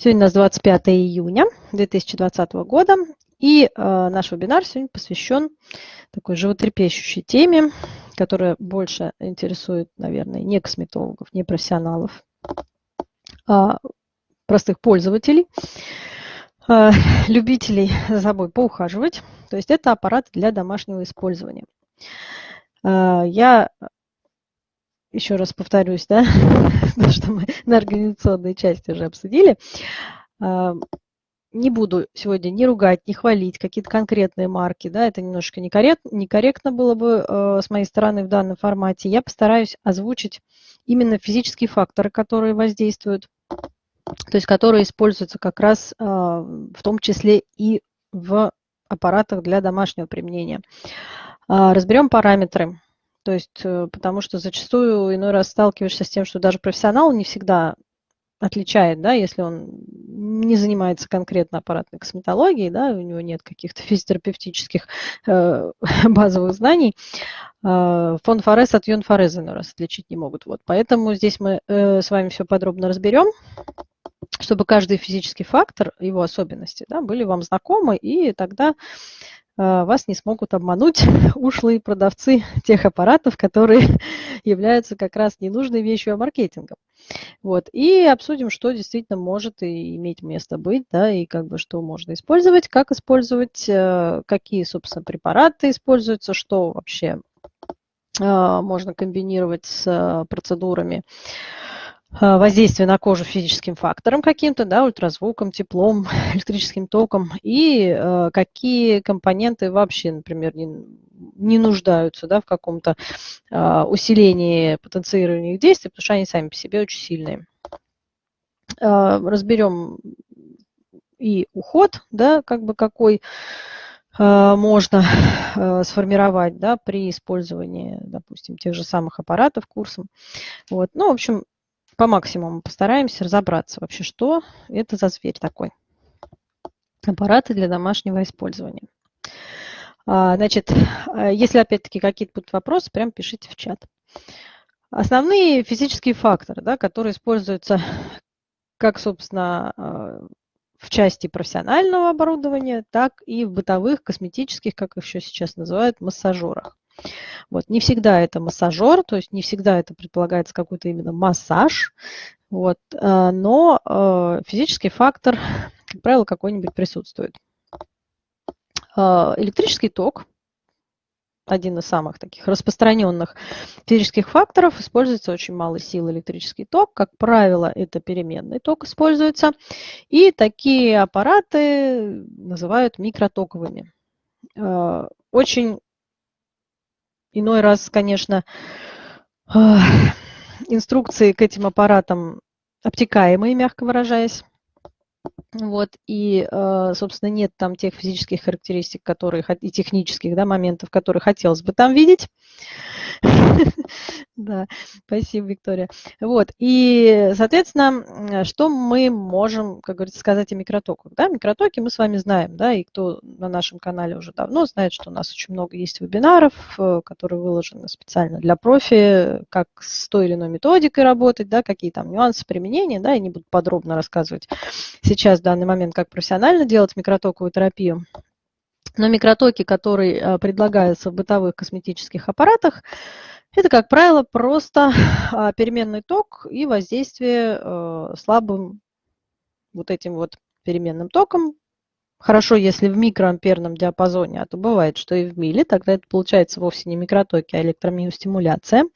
Сегодня у нас 25 июня 2020 года, и э, наш вебинар сегодня посвящен такой животрепещущей теме, которая больше интересует, наверное, не косметологов, не профессионалов, а простых пользователей, э, любителей за собой поухаживать. То есть это аппарат для домашнего использования. Э, я еще раз повторюсь, да, то, что мы на организационной части уже обсудили. Не буду сегодня ни ругать, ни хвалить какие-то конкретные марки, да, это немножко некорректно, некорректно было бы э, с моей стороны в данном формате. Я постараюсь озвучить именно физические факторы, которые воздействуют, то есть которые используются как раз э, в том числе и в аппаратах для домашнего применения. Э, разберем параметры то есть, э, потому что зачастую иной раз сталкиваешься с тем, что даже профессионал не всегда отличает, да, если он не занимается конкретно аппаратной косметологией, да, у него нет каких-то физиотерапевтических э, базовых знаний, э, фон Форез от Юн Форез иной раз отличить не могут. Вот. Поэтому здесь мы э, с вами все подробно разберем, чтобы каждый физический фактор, его особенности, да, были вам знакомы, и тогда а, вас не смогут обмануть ушлые продавцы тех аппаратов, которые являются как раз ненужной вещью, а маркетингом. Вот. И обсудим, что действительно может и иметь место быть, да, и как бы что можно использовать, как использовать, э, какие, собственно, препараты используются, что вообще а, можно комбинировать с э, процедурами. А, воздействие на кожу физическим фактором каким-то, да, ультразвуком, теплом, электрическим током, и э, какие компоненты вообще, например, не, не нуждаются да, в каком-то э, усилении потенцирования их действий, потому что они сами по себе очень сильные. Э, разберем и уход, да, как бы какой можно сформировать да, при использовании, допустим, тех же самых аппаратов курсом. Вот. Ну, в общем, по максимуму постараемся разобраться вообще, что это за зверь такой. Аппараты для домашнего использования. А, значит, а, если опять-таки какие-то будут вопросы, прям пишите в чат. Основные физические факторы, да, которые используются как, собственно, а, в части профессионального оборудования, так и в бытовых, косметических, как их еще сейчас называют, массажерах. Вот. Не всегда это массажер, то есть не всегда это предполагается какой-то именно массаж, вот. Э, но э, физический фактор, как правило, какой-нибудь присутствует. Э, электрический ток, один из самых таких распространенных физических факторов, используется очень малой силы электрический ток. Как правило, это переменный ток используется. И такие аппараты называют микротоковыми. Очень Иной раз, конечно, инструкции к этим аппаратам обтекаемые, мягко выражаясь. Вот, и, э, собственно, нет там тех физических характеристик, которые, и технических да, моментов, которые хотелось бы там видеть. Да, спасибо, Виктория. Вот, и, соответственно, что мы можем, как говорится, сказать о микротоках? Да, микротоки мы с вами знаем, да, и кто на нашем канале уже давно знает, что у нас очень много есть вебинаров, э, которые выложены специально для профи, как с той или иной методикой работать, да, какие там нюансы применения, да, я не буду подробно рассказывать сейчас в данный момент, как профессионально делать микротоковую терапию. Но микротоки, которые э, предлагаются в бытовых косметических аппаратах, это, как правило, просто а, переменный ток и воздействие э, слабым вот этим вот переменным током. Хорошо, если в микроамперном диапазоне, а то бывает, что и в миле, тогда это получается вовсе не микротоки, а электромиостимуляция.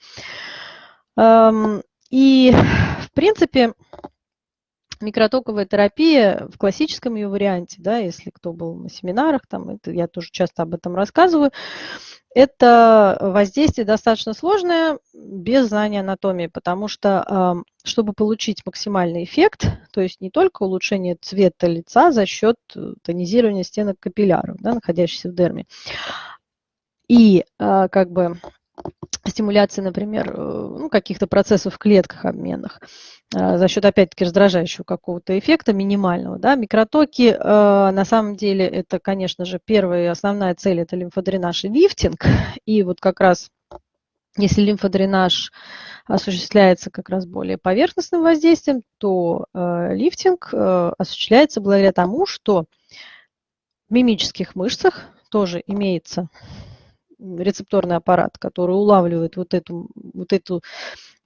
И, в принципе, микротоковая терапия в классическом ее варианте, да, если кто был на семинарах, там, это, я тоже часто об этом рассказываю, это воздействие достаточно сложное без знания анатомии, потому что, чтобы получить максимальный эффект, то есть не только улучшение цвета лица за счет э, тонизирования стенок капилляров, да, находящихся в дерме, и а, как бы стимуляции, например, э, ну, каких-то процессов в клетках обменных э, за счет, опять-таки, раздражающего какого-то эффекта минимального. Да? Микротоки, э, на самом деле, это, конечно же, первая и основная цель – это лимфодренаж и лифтинг. И вот как раз Если лимфодренаж осуществляется как раз более поверхностным воздействием, то э, лифтинг осуществляется благодаря тому, что в мимических мышцах тоже имеется рецепторный аппарат, который улавливает вот, эту, вот, эту,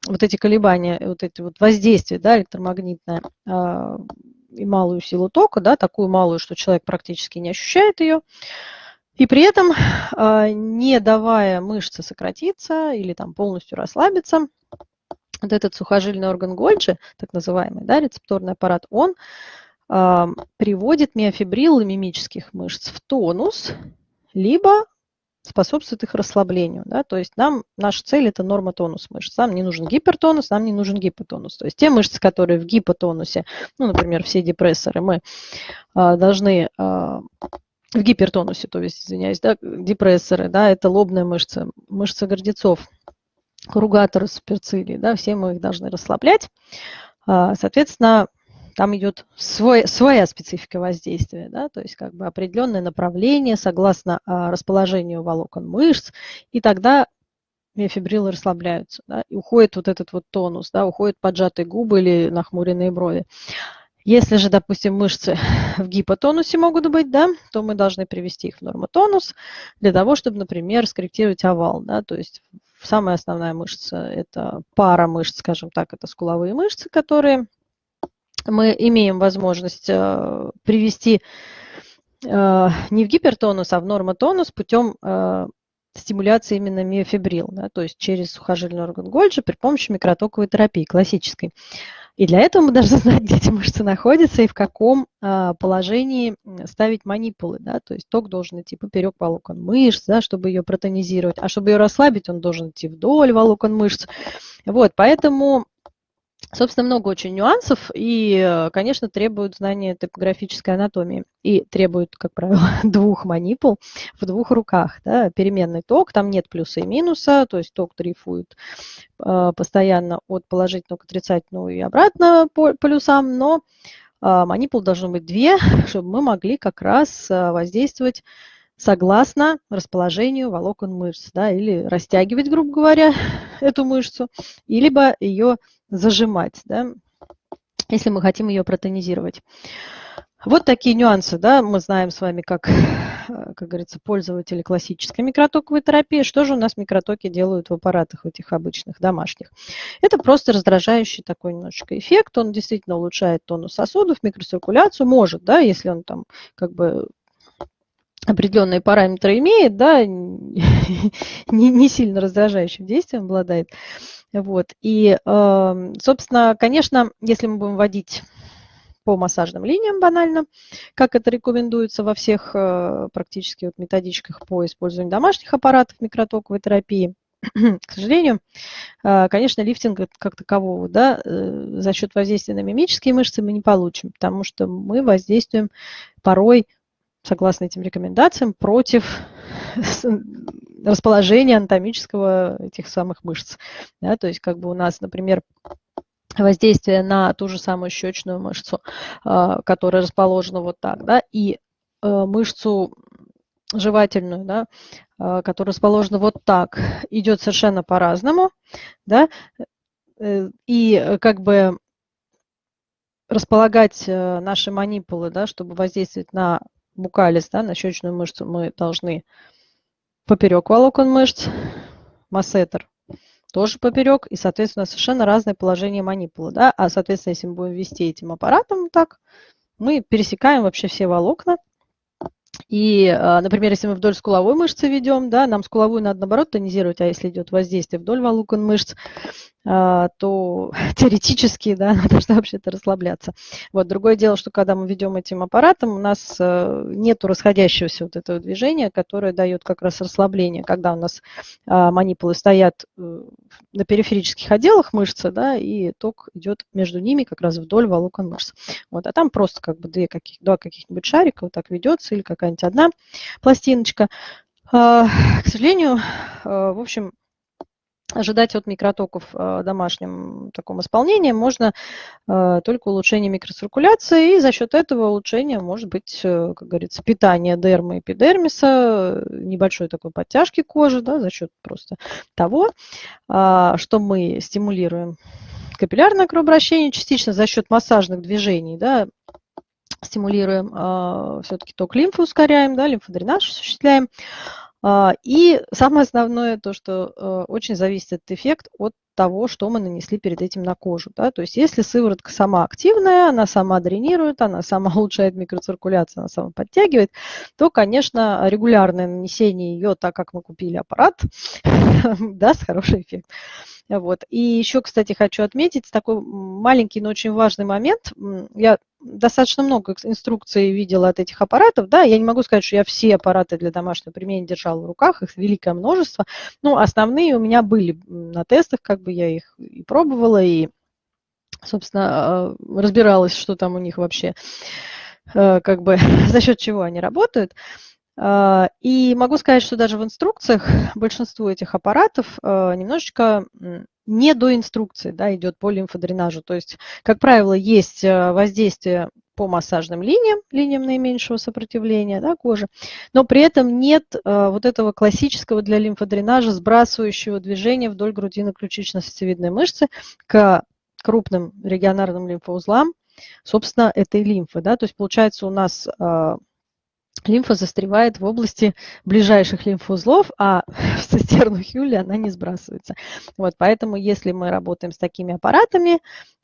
вот эти колебания, вот эти вот воздействия да, электромагнитное э, и малую силу тока, да, такую малую, что человек практически не ощущает ее. И при этом, а, не давая мышце сократиться или там полностью расслабиться, вот этот сухожильный орган Гольджи, так называемый, да, рецепторный аппарат, он э, приводит миофибрилы мимических мышц в тонус, либо способствует их расслаблению. Да? То есть нам, наша цель – это норма тонус мышц. Нам не нужен гипертонус, нам не нужен гипотонус. То есть те мышцы, которые в гипотонусе, ну, например, все депрессоры, мы э, должны э, в гипертонусе, то есть, извиняюсь, да, депрессоры, да, это лобная мышца, мышца гордецов, кругаторы суперцилии, да, все мы их должны расслаблять. А, соответственно, там идет свой, своя специфика воздействия, да, то есть как бы определенное направление согласно а, расположению волокон мышц, и тогда миофибрилы расслабляются, да, и уходит вот этот вот тонус, да, уходят поджатые губы или нахмуренные брови. Если же, допустим, мышцы в гипотонусе могут быть, да, то мы должны привести их в нормотонус для того, чтобы, например, скорректировать овал. Да, то есть самая основная мышца – это пара мышц, скажем так, это скуловые мышцы, которые мы имеем возможность э, привести э, не в гипертонус, а в нормотонус путем э, стимуляции именно миофибрил, да, то есть через сухожильный орган Гольджи при помощи микротоковой терапии классической. И для этого мы должны знать, где эти мышцы находятся и в каком а, положении ставить манипулы. Да? То есть ток должен идти поперек волокон мышц, да, чтобы ее протонизировать. А чтобы ее расслабить, он должен идти вдоль волокон мышц. Вот, поэтому Собственно, много очень нюансов и, конечно, требуют знания топографической анатомии и требуют, как правило, двух манипул в двух руках. Да, переменный ток, там нет плюса и минуса, то есть ток дрейфует э, постоянно от положительного к отрицательному и обратно по полюсам, но э, манипул должно быть две, чтобы мы могли как раз э, воздействовать согласно расположению волокон мышц, да, или растягивать, грубо говоря, эту мышцу, либо ее зажимать, да, если мы хотим ее протонизировать. Вот такие нюансы, да, мы знаем с вами, как, как говорится, пользователи классической микротоковой терапии. Что же у нас микротоки делают в аппаратах этих обычных, домашних? Это просто раздражающий такой немножечко эффект, он действительно улучшает тонус сосудов, микроциркуляцию, может, да, если он там как бы определенные параметры имеет, да, не, не сильно раздражающим действием обладает. Вот. И, эм, собственно, конечно, если мы будем вводить по массажным линиям банально, как это рекомендуется во всех э, практически вот методичках по использованию домашних аппаратов микротоковой терапии, к сожалению, э, конечно, лифтинг как такового да, э, за счет воздействия на мимические мышцы мы не получим, потому что мы воздействуем порой согласно этим рекомендациям, против расположения анатомического этих самых мышц. Да, то есть как бы у нас, например, воздействие на ту же самую щечную мышцу, а, которая расположена вот так, да, и э, мышцу жевательную, да, а, которая расположена вот так, идет совершенно по-разному, да, э, и как бы располагать э, наши манипулы, да, чтобы воздействовать на букалис, да, на щечную мышцу мы должны поперек волокон мышц, массетер тоже поперек, и, соответственно, совершенно разное положение манипулы. Да? А, соответственно, если мы будем вести этим аппаратом так, мы пересекаем вообще все волокна. И, а, например, если мы вдоль скуловой мышцы ведем, да, нам скуловую надо, наоборот, тонизировать, а если идет воздействие вдоль волокон мышц, а, то теоретически, да, она должна вообще-то расслабляться. Вот, другое дело, что когда мы ведем этим аппаратом, у нас э, нет расходящегося вот этого движения, которое дает как раз расслабление, когда у нас а, манипулы стоят э, на периферических отделах мышцы, да, и ток идет между ними как раз вдоль волокон мышц. Вот, а там просто как бы две каких, два каких-нибудь шарика вот так ведется или какая-нибудь одна пластиночка. А, к сожалению, в общем, ожидать от микротоков в домашнем таком исполнении можно только улучшение микроциркуляции, и за счет этого улучшения может быть, как говорится, питание дермы и эпидермиса, небольшой такой подтяжки кожи, да, за счет просто того, что мы стимулируем капиллярное кровообращение частично за счет массажных движений, да, стимулируем э, все-таки ток лимфы, ускоряем, да, лимфодренаж осуществляем. Э, и самое основное, то, что э, очень зависит этот эффект от того, что мы нанесли перед этим на кожу. Да? То есть если сыворотка сама активная, она сама дренирует, она сама улучшает микроциркуляцию, она сама подтягивает, то, конечно, регулярное нанесение ее, так как мы купили аппарат, даст хороший эффект. Вот. И еще, кстати, хочу отметить такой маленький, но очень важный момент. Я достаточно много инструкций видела от этих аппаратов. Да, я не могу сказать, что я все аппараты для домашнего применения держала в руках, их великое множество. Но основные у меня были на тестах, как бы я их и пробовала, и, собственно, а, разбиралась, что там у них вообще, э, как бы за счет чего они работают. А, и могу сказать, что даже в инструкциях большинство этих аппаратов а, немножечко не до инструкции да, идет по лимфодренажу. То есть, как правило, есть а, воздействие по массажным линиям, линиям наименьшего сопротивления да, кожи, но при этом нет вот этого классического для лимфодренажа сбрасывающего движения вдоль грудино-ключично-сосцевидной мышцы к крупным регионарным лимфоузлам, собственно, этой лимфы. Да? То есть, получается, у нас лимфа застревает в области ближайших лимфоузлов, а в цистерну Хюли она не сбрасывается. Вот, поэтому если мы работаем с такими аппаратами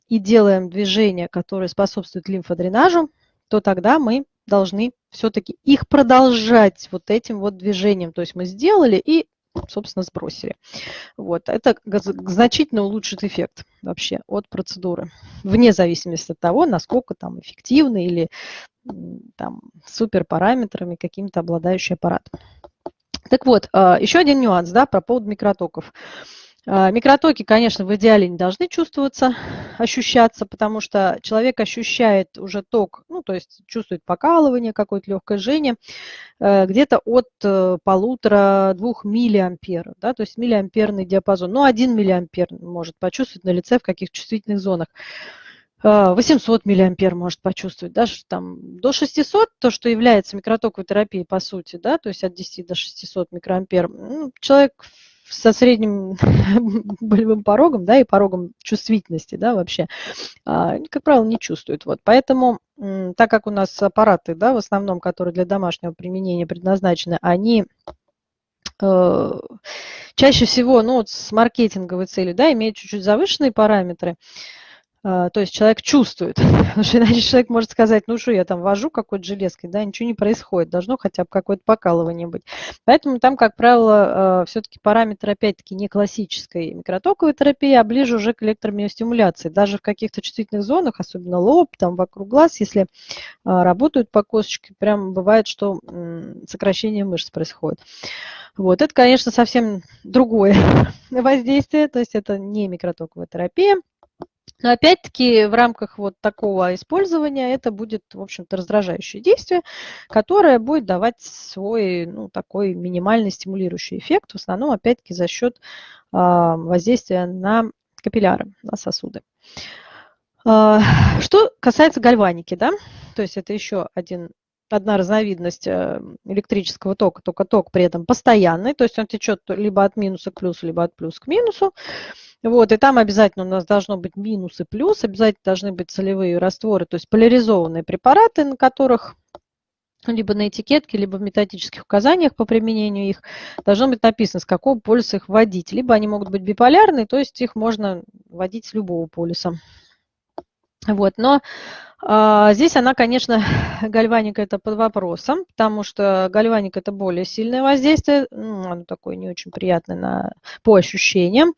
и делаем движения, которые способствуют лимфодренажу, то тогда мы должны все-таки их продолжать вот этим вот движением. То есть мы сделали и собственно, сбросили. Вот. Это значительно улучшит эффект вообще от процедуры, вне зависимости от того, насколько там эффективно или там супер параметрами каким-то обладающий аппарат. Так вот, а, еще один нюанс да, про поводу микротоков. А, микротоки, конечно, в идеале не должны чувствоваться, ощущаться, потому что человек ощущает уже ток, ну, то есть чувствует покалывание, какое-то легкое жжение, э, где-то от э, полутора-двух миллиампер, да, то есть миллиамперный диапазон. Ну, один миллиампер может почувствовать на лице в каких чувствительных зонах. 800 а, миллиампер может почувствовать, даже там до 600, то, что является микротоковой терапией по сути, да, то есть от 10 до 600 микроампер, ну, человек со средним болевым порогом, да, и порогом чувствительности, да, вообще, а, как правило, не чувствуют. Вот, поэтому, так как у нас аппараты, да, в основном, которые для домашнего применения предназначены, они э, чаще всего, ну, вот с маркетинговой целью, да, имеют чуть-чуть завышенные параметры, то есть человек чувствует, потому что иначе человек может сказать, ну что я там вожу какой-то железкой, да, ничего не происходит, должно хотя бы какое-то покалывание быть. Поэтому там, как правило, а, все-таки параметр, опять-таки, не классической микротоковой терапии, а ближе уже к электромиостимуляции. Даже в каких-то чувствительных зонах, особенно лоб, там вокруг глаз, если а, работают по косточке, прям бывает, что сокращение мышц происходит. Вот, это, конечно, совсем другое воздействие, то есть это не микротоковая терапия. Но опять-таки в рамках вот такого использования это будет, в общем-то, раздражающее действие, которое будет давать свой, ну, такой минимальный стимулирующий эффект, в основном, опять-таки, за счет э, воздействия на капилляры, на сосуды. Э, что касается гальваники, да, то есть это еще один одна разновидность э, электрического тока, только ток при этом постоянный, то есть он течет либо от минуса к плюсу, либо от плюса к минусу. Вот, и там обязательно у нас должно быть минус и плюс, обязательно должны быть солевые растворы, то есть поляризованные препараты, на которых либо на этикетке, либо в методических указаниях по применению их должно быть написано, с какого полюса их вводить. Либо они могут быть биполярные, то есть их можно вводить с любого полюса. Вот, но а, здесь она, конечно, гальваника это под вопросом, потому что гальваник это более сильное воздействие, ну, оно такое не очень приятное на, по ощущениям.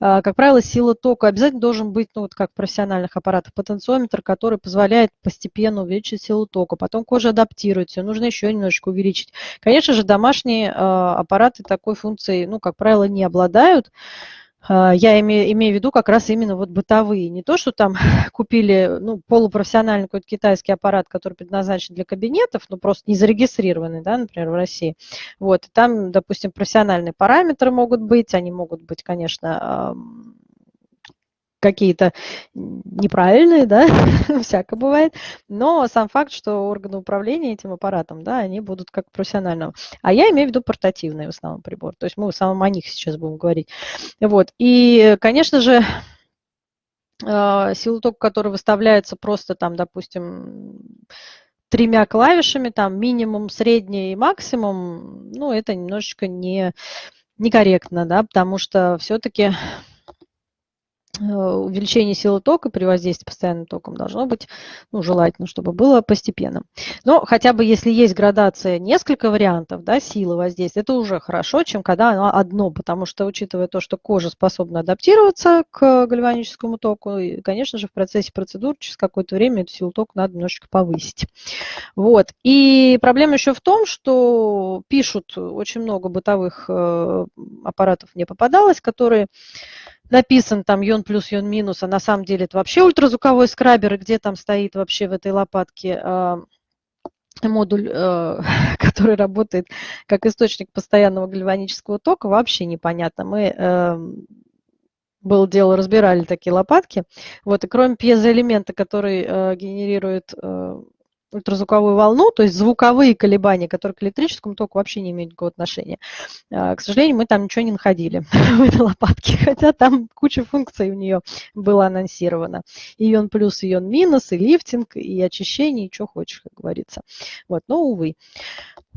А, как правило, сила тока обязательно должен быть, ну вот как в профессиональных аппаратах, потенциометр, который позволяет постепенно увеличить силу тока. Потом кожа адаптируется, нужно еще немножечко увеличить. Конечно же, домашние а, аппараты такой функцией, ну, как правило, не обладают. А, я имею, имею в виду как раз именно вот бытовые. Не то, что там купили ну, полупрофессиональный какой-то китайский аппарат, который предназначен для кабинетов, но просто не зарегистрированный, да, например, в России. Вот, и там, допустим, профессиональные параметры могут быть, они могут быть, конечно, какие-то неправильные, да, всяко бывает, но сам факт, что органы управления этим аппаратом, да, они будут как профессионального. А я имею в виду портативные в основном прибор, то есть мы в основном о них сейчас будем говорить. Вот, и, конечно же, а, силу тока, который выставляется просто там, допустим, тремя клавишами, там минимум, средний и максимум, ну, это немножечко не, некорректно, да, потому что все-таки увеличение силы тока при воздействии постоянным током должно быть ну, желательно, чтобы было постепенным. Но хотя бы если есть градация несколько вариантов да, силы воздействия, это уже хорошо, чем когда оно одно, потому что учитывая то, что кожа способна адаптироваться к гальваническому току, и, конечно же, в процессе процедур через какое-то время эту силу тока надо немножечко повысить. Вот. И проблема еще в том, что пишут очень много бытовых э, аппаратов мне попадалось, которые написан там йон плюс, йон минус, а на самом деле это вообще ультразвуковой скрабер, и где там стоит вообще в этой лопатке а, модуль, э, который работает как источник постоянного гальванического тока, вообще непонятно. Мы эм, было дело, разбирали такие лопатки. Вот, и кроме пьезоэлемента, который э, генерирует э, ультразвуковую волну, то есть звуковые колебания, которые к электрическому току вообще не имеют никакого отношения. А, к сожалению, мы там ничего не находили в этой лопатке, хотя там куча функций у нее было анонсировано. И ион плюс, ион минус, и лифтинг, и очищение, и что хочешь, как говорится. Вот, но, увы.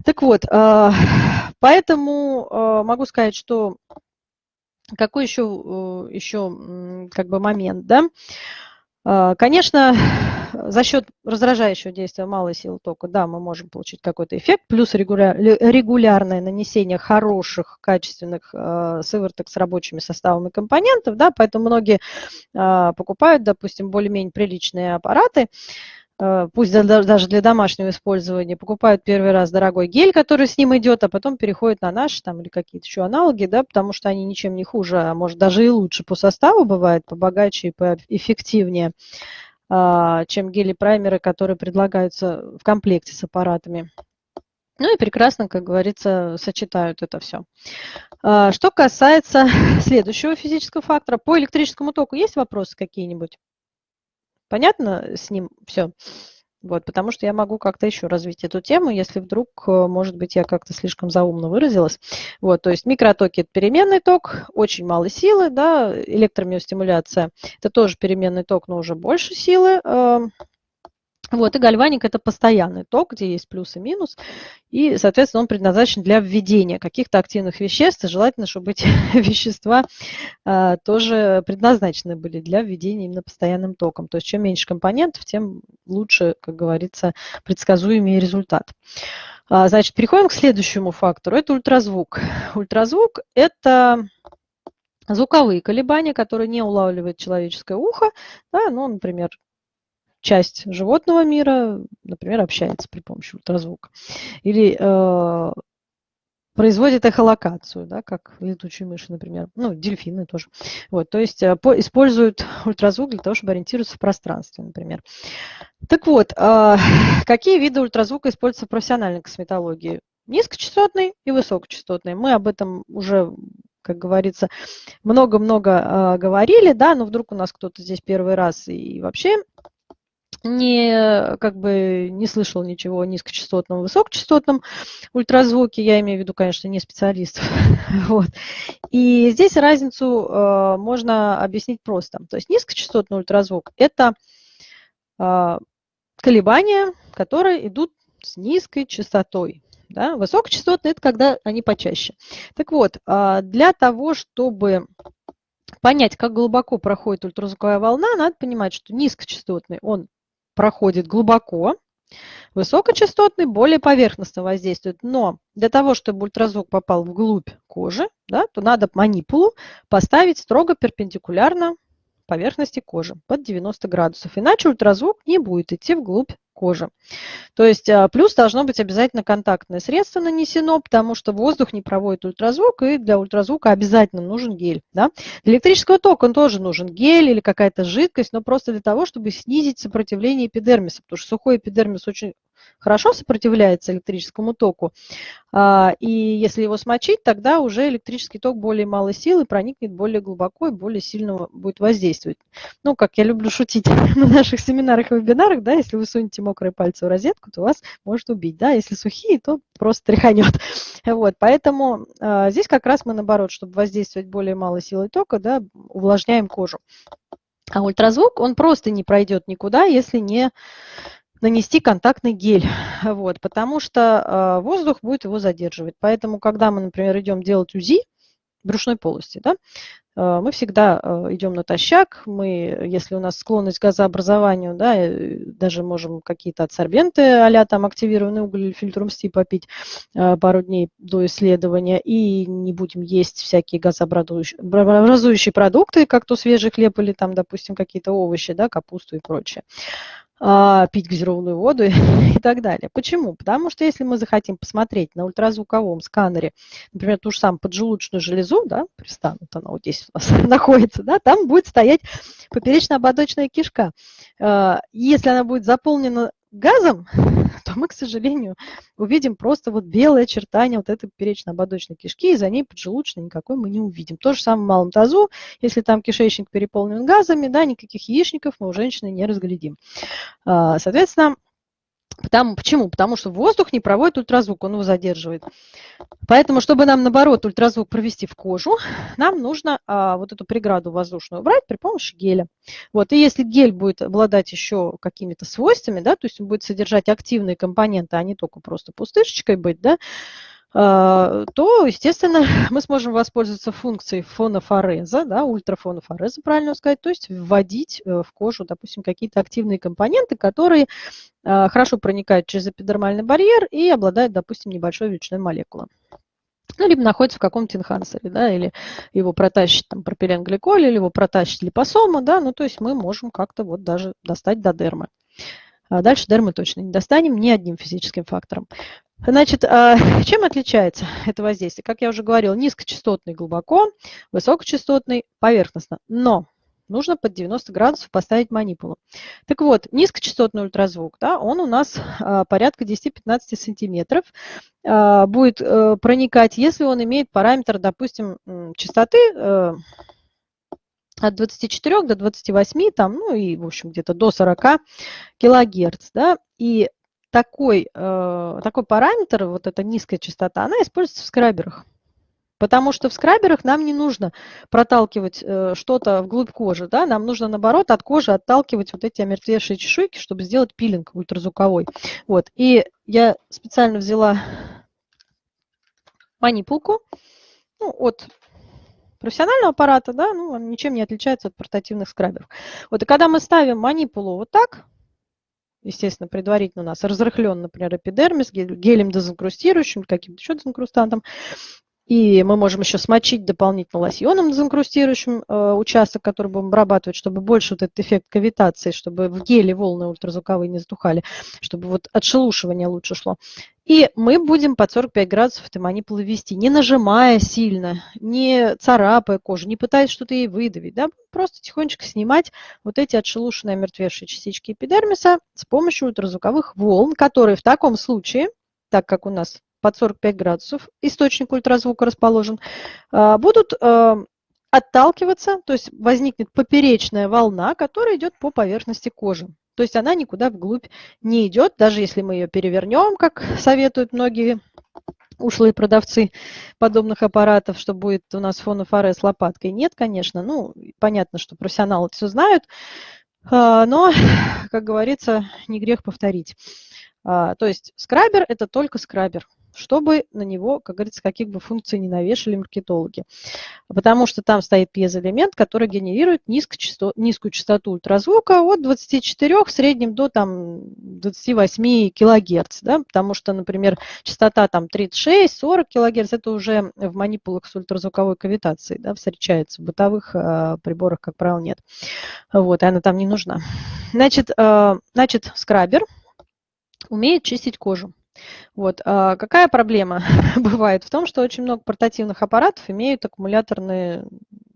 Так вот, а, поэтому а, могу сказать, что какой еще, еще как бы момент, да? Конечно, за счет раздражающего действия малой силы тока, да, мы можем получить какой-то эффект, плюс регуляр, регулярное нанесение хороших, качественных э, сывороток с рабочими составами компонентов, да, поэтому многие э, покупают, допустим, более-менее приличные аппараты, пусть даже для домашнего использования, покупают первый раз дорогой гель, который с ним идет, а потом переходят на наши там или какие-то еще аналоги, да, потому что они ничем не хуже, а может даже и лучше по составу бывает, побогаче и поэффективнее, а, чем гели-праймеры, которые предлагаются в комплекте с аппаратами. Ну и прекрасно, как говорится, сочетают это все. А, что касается следующего физического фактора, по электрическому току есть вопросы какие-нибудь? Понятно с ним все? Вот, потому что я могу как-то еще развить эту тему, если вдруг, э, может быть, я как-то слишком заумно выразилась. Вот, то есть микротоки – это переменный ток, очень мало силы, да, электромиостимуляция – это тоже переменный ток, но уже больше силы. Вот, и гальваник – это постоянный ток, где есть плюс и минус, и, соответственно, он предназначен для введения каких-то активных веществ, и желательно, чтобы эти вещества а, тоже предназначены были для введения именно постоянным током. То есть чем меньше компонентов, тем лучше, как говорится, предсказуемый результат. А, значит, переходим к следующему фактору, это ультразвук. Ультразвук – это звуковые колебания, которые не улавливает человеческое ухо, да, ну, например, часть животного мира, например, общается при помощи ультразвука. Или э, производит эхолокацию, да, как летучие мыши, например, ну, дельфины тоже. Вот, то есть э, по, используют ультразвук для того, чтобы ориентироваться в пространстве, например. Так вот, э, какие виды ультразвука используются в профессиональной косметологии? Низкочастотный и высокочастотный. Мы об этом уже как говорится, много-много э, говорили, да, но вдруг у нас кто-то здесь первый раз и вообще не, как бы, не слышал ничего о низкочастотном, высокочастотном ультразвуке. Я имею в виду, конечно, не специалистов. вот. И здесь разницу э, можно объяснить просто. То есть низкочастотный ультразвук – это э, колебания, которые идут с низкой частотой. Да? Высокочастотные – это когда они почаще. Так вот, э, для того, чтобы понять, как глубоко проходит ультразвуковая волна, надо понимать, что низкочастотный он проходит глубоко, высокочастотный более поверхностно воздействует. Но для того, чтобы ультразвук попал вглубь кожи, да, то надо манипулу поставить строго перпендикулярно поверхности кожи под 90 градусов. Иначе ультразвук не будет идти вглубь кожи. То есть а, плюс должно быть обязательно контактное средство нанесено, потому что воздух не проводит ультразвук, и для ультразвука обязательно нужен гель. Да? Для электрического тока он тоже нужен гель или какая-то жидкость, но просто для того, чтобы снизить сопротивление эпидермиса, потому что сухой эпидермис очень хорошо сопротивляется электрическому току, а, и если его смочить, тогда уже электрический ток более малой силы проникнет более глубоко и более сильно будет воздействовать. Ну, как я люблю шутить на наших семинарах и вебинарах, да, если вы сунете мокрые пальцы в розетку, то вас может убить, да, если сухие, то просто тряханет. Вот, поэтому а, здесь как раз мы, наоборот, чтобы воздействовать более малой силой тока, да, увлажняем кожу. А ультразвук, он просто не пройдет никуда, если не нанести контактный гель, вот, потому что э, воздух будет его задерживать. Поэтому, когда мы, например, идем делать УЗИ брюшной полости, да, э, мы всегда э, идем натощак, мы, если у нас склонность к газообразованию, да, даже можем какие-то адсорбенты а там активированный уголь или фильтром СТИ попить пару дней до исследования, и не будем есть всякие газообразующие продукты, как то свежий хлеб или там, допустим, какие-то овощи, да, капусту и прочее. А, пить газированную воду и так далее. Почему? Потому что если мы захотим посмотреть на ультразвуковом сканере, например, ту же самую поджелудочную железу, да, пристанут она вот здесь у нас находится, да, там будет стоять поперечно-ободочная кишка. А, если она будет заполнена газом, то мы, к сожалению, увидим просто вот белое очертание вот этой поперечно-ободочной кишки, и за ней поджелудочной никакой мы не увидим. То же самое в малом тазу, если там кишечник переполнен газами, да, никаких яичников мы у женщины не разглядим. А, соответственно, Потому, почему? Потому что воздух не проводит ультразвук, он его задерживает. Поэтому, чтобы нам, наоборот, ультразвук провести в кожу, нам нужно а, вот эту преграду воздушную убрать при помощи геля. Вот, и если гель будет обладать еще какими-то свойствами, да, то есть он будет содержать активные компоненты, а не только просто пустышечкой быть, да, то, естественно, мы сможем воспользоваться функцией фонофореза, да, ультрафонофореза, правильно сказать, то есть вводить э, в кожу, допустим, какие-то активные компоненты, которые а, хорошо проникают через эпидермальный барьер и обладают, допустим, небольшой величиной молекулы. Ну, либо находится в каком-то инхансере, да, или его протащит там пропиленгликоль, или его протащит липосома, да, ну, то есть мы можем как-то вот даже достать до дермы. А дальше дермы точно не достанем ни одним физическим фактором. Значит, а, чем отличается это воздействие? Как я уже говорила, низкочастотный глубоко, высокочастотный поверхностно. Но нужно под 90 градусов поставить манипулу. Так вот, низкочастотный ультразвук, да, он у нас а, порядка 10-15 сантиметров а, будет э, проникать, если он имеет параметр, допустим, частоты э, от 24 до 28, там, ну и, в общем, где-то до 40 килогерц, да, и такой, э, такой параметр, вот эта низкая частота, она используется в скраберах. Потому что в скраберах нам не нужно проталкивать э, что-то вглубь кожи, да, нам нужно, наоборот, от кожи отталкивать вот эти омертвевшие чешуйки, чтобы сделать пилинг ультразвуковой. Вот, и я специально взяла манипулку ну, от профессионального аппарата, да, ну, он ничем не отличается от портативных скраберов. Вот, и когда мы ставим манипулу вот так, естественно, предварительно у нас разрыхлен, например, эпидермис гелем дезинкрустирующим, каким-то еще дезинкрустантом, и мы можем еще смочить дополнительно лосьоном дезинкрустирующим э, участок, который будем обрабатывать, чтобы больше вот этот эффект кавитации, чтобы в геле волны ультразвуковые не затухали, чтобы вот отшелушивание лучше шло. И мы будем под 45 градусов этой манипулы вести, не нажимая сильно, не царапая кожу, не пытаясь что-то ей выдавить, да, просто тихонечко снимать вот эти отшелушенные мертвевшие частички эпидермиса с помощью ультразвуковых волн, которые в таком случае, так как у нас под 45 градусов, источник ультразвука расположен, а, будут а, отталкиваться, то есть возникнет поперечная волна, которая идет по поверхности кожи. То есть она никуда вглубь не идет, даже если мы ее перевернем, как советуют многие ушлые продавцы подобных аппаратов, что будет у нас фонофоре с лопаткой. Нет, конечно, ну, понятно, что профессионалы все знают, а, но, как говорится, не грех повторить. То есть скрабер – это только скрабер. Чтобы на него, как говорится, каких бы функций не навешали маркетологи. Потому что там стоит пьезоэлемент, который генерирует низкочастот, низкую частоту ультразвука от 24 в среднем до там, 28 килогерц. Да? Потому что, например, частота там 36-40 килогерц, это уже в манипулах с ультразвуковой кавитацией да, встречается. В бытовых э, приборах, как правило, нет. Вот, и она там не нужна. Значит, э, значит скрабер умеет чистить кожу. Вот. А какая проблема бывает в том, что очень много портативных аппаратов имеют аккумуляторные,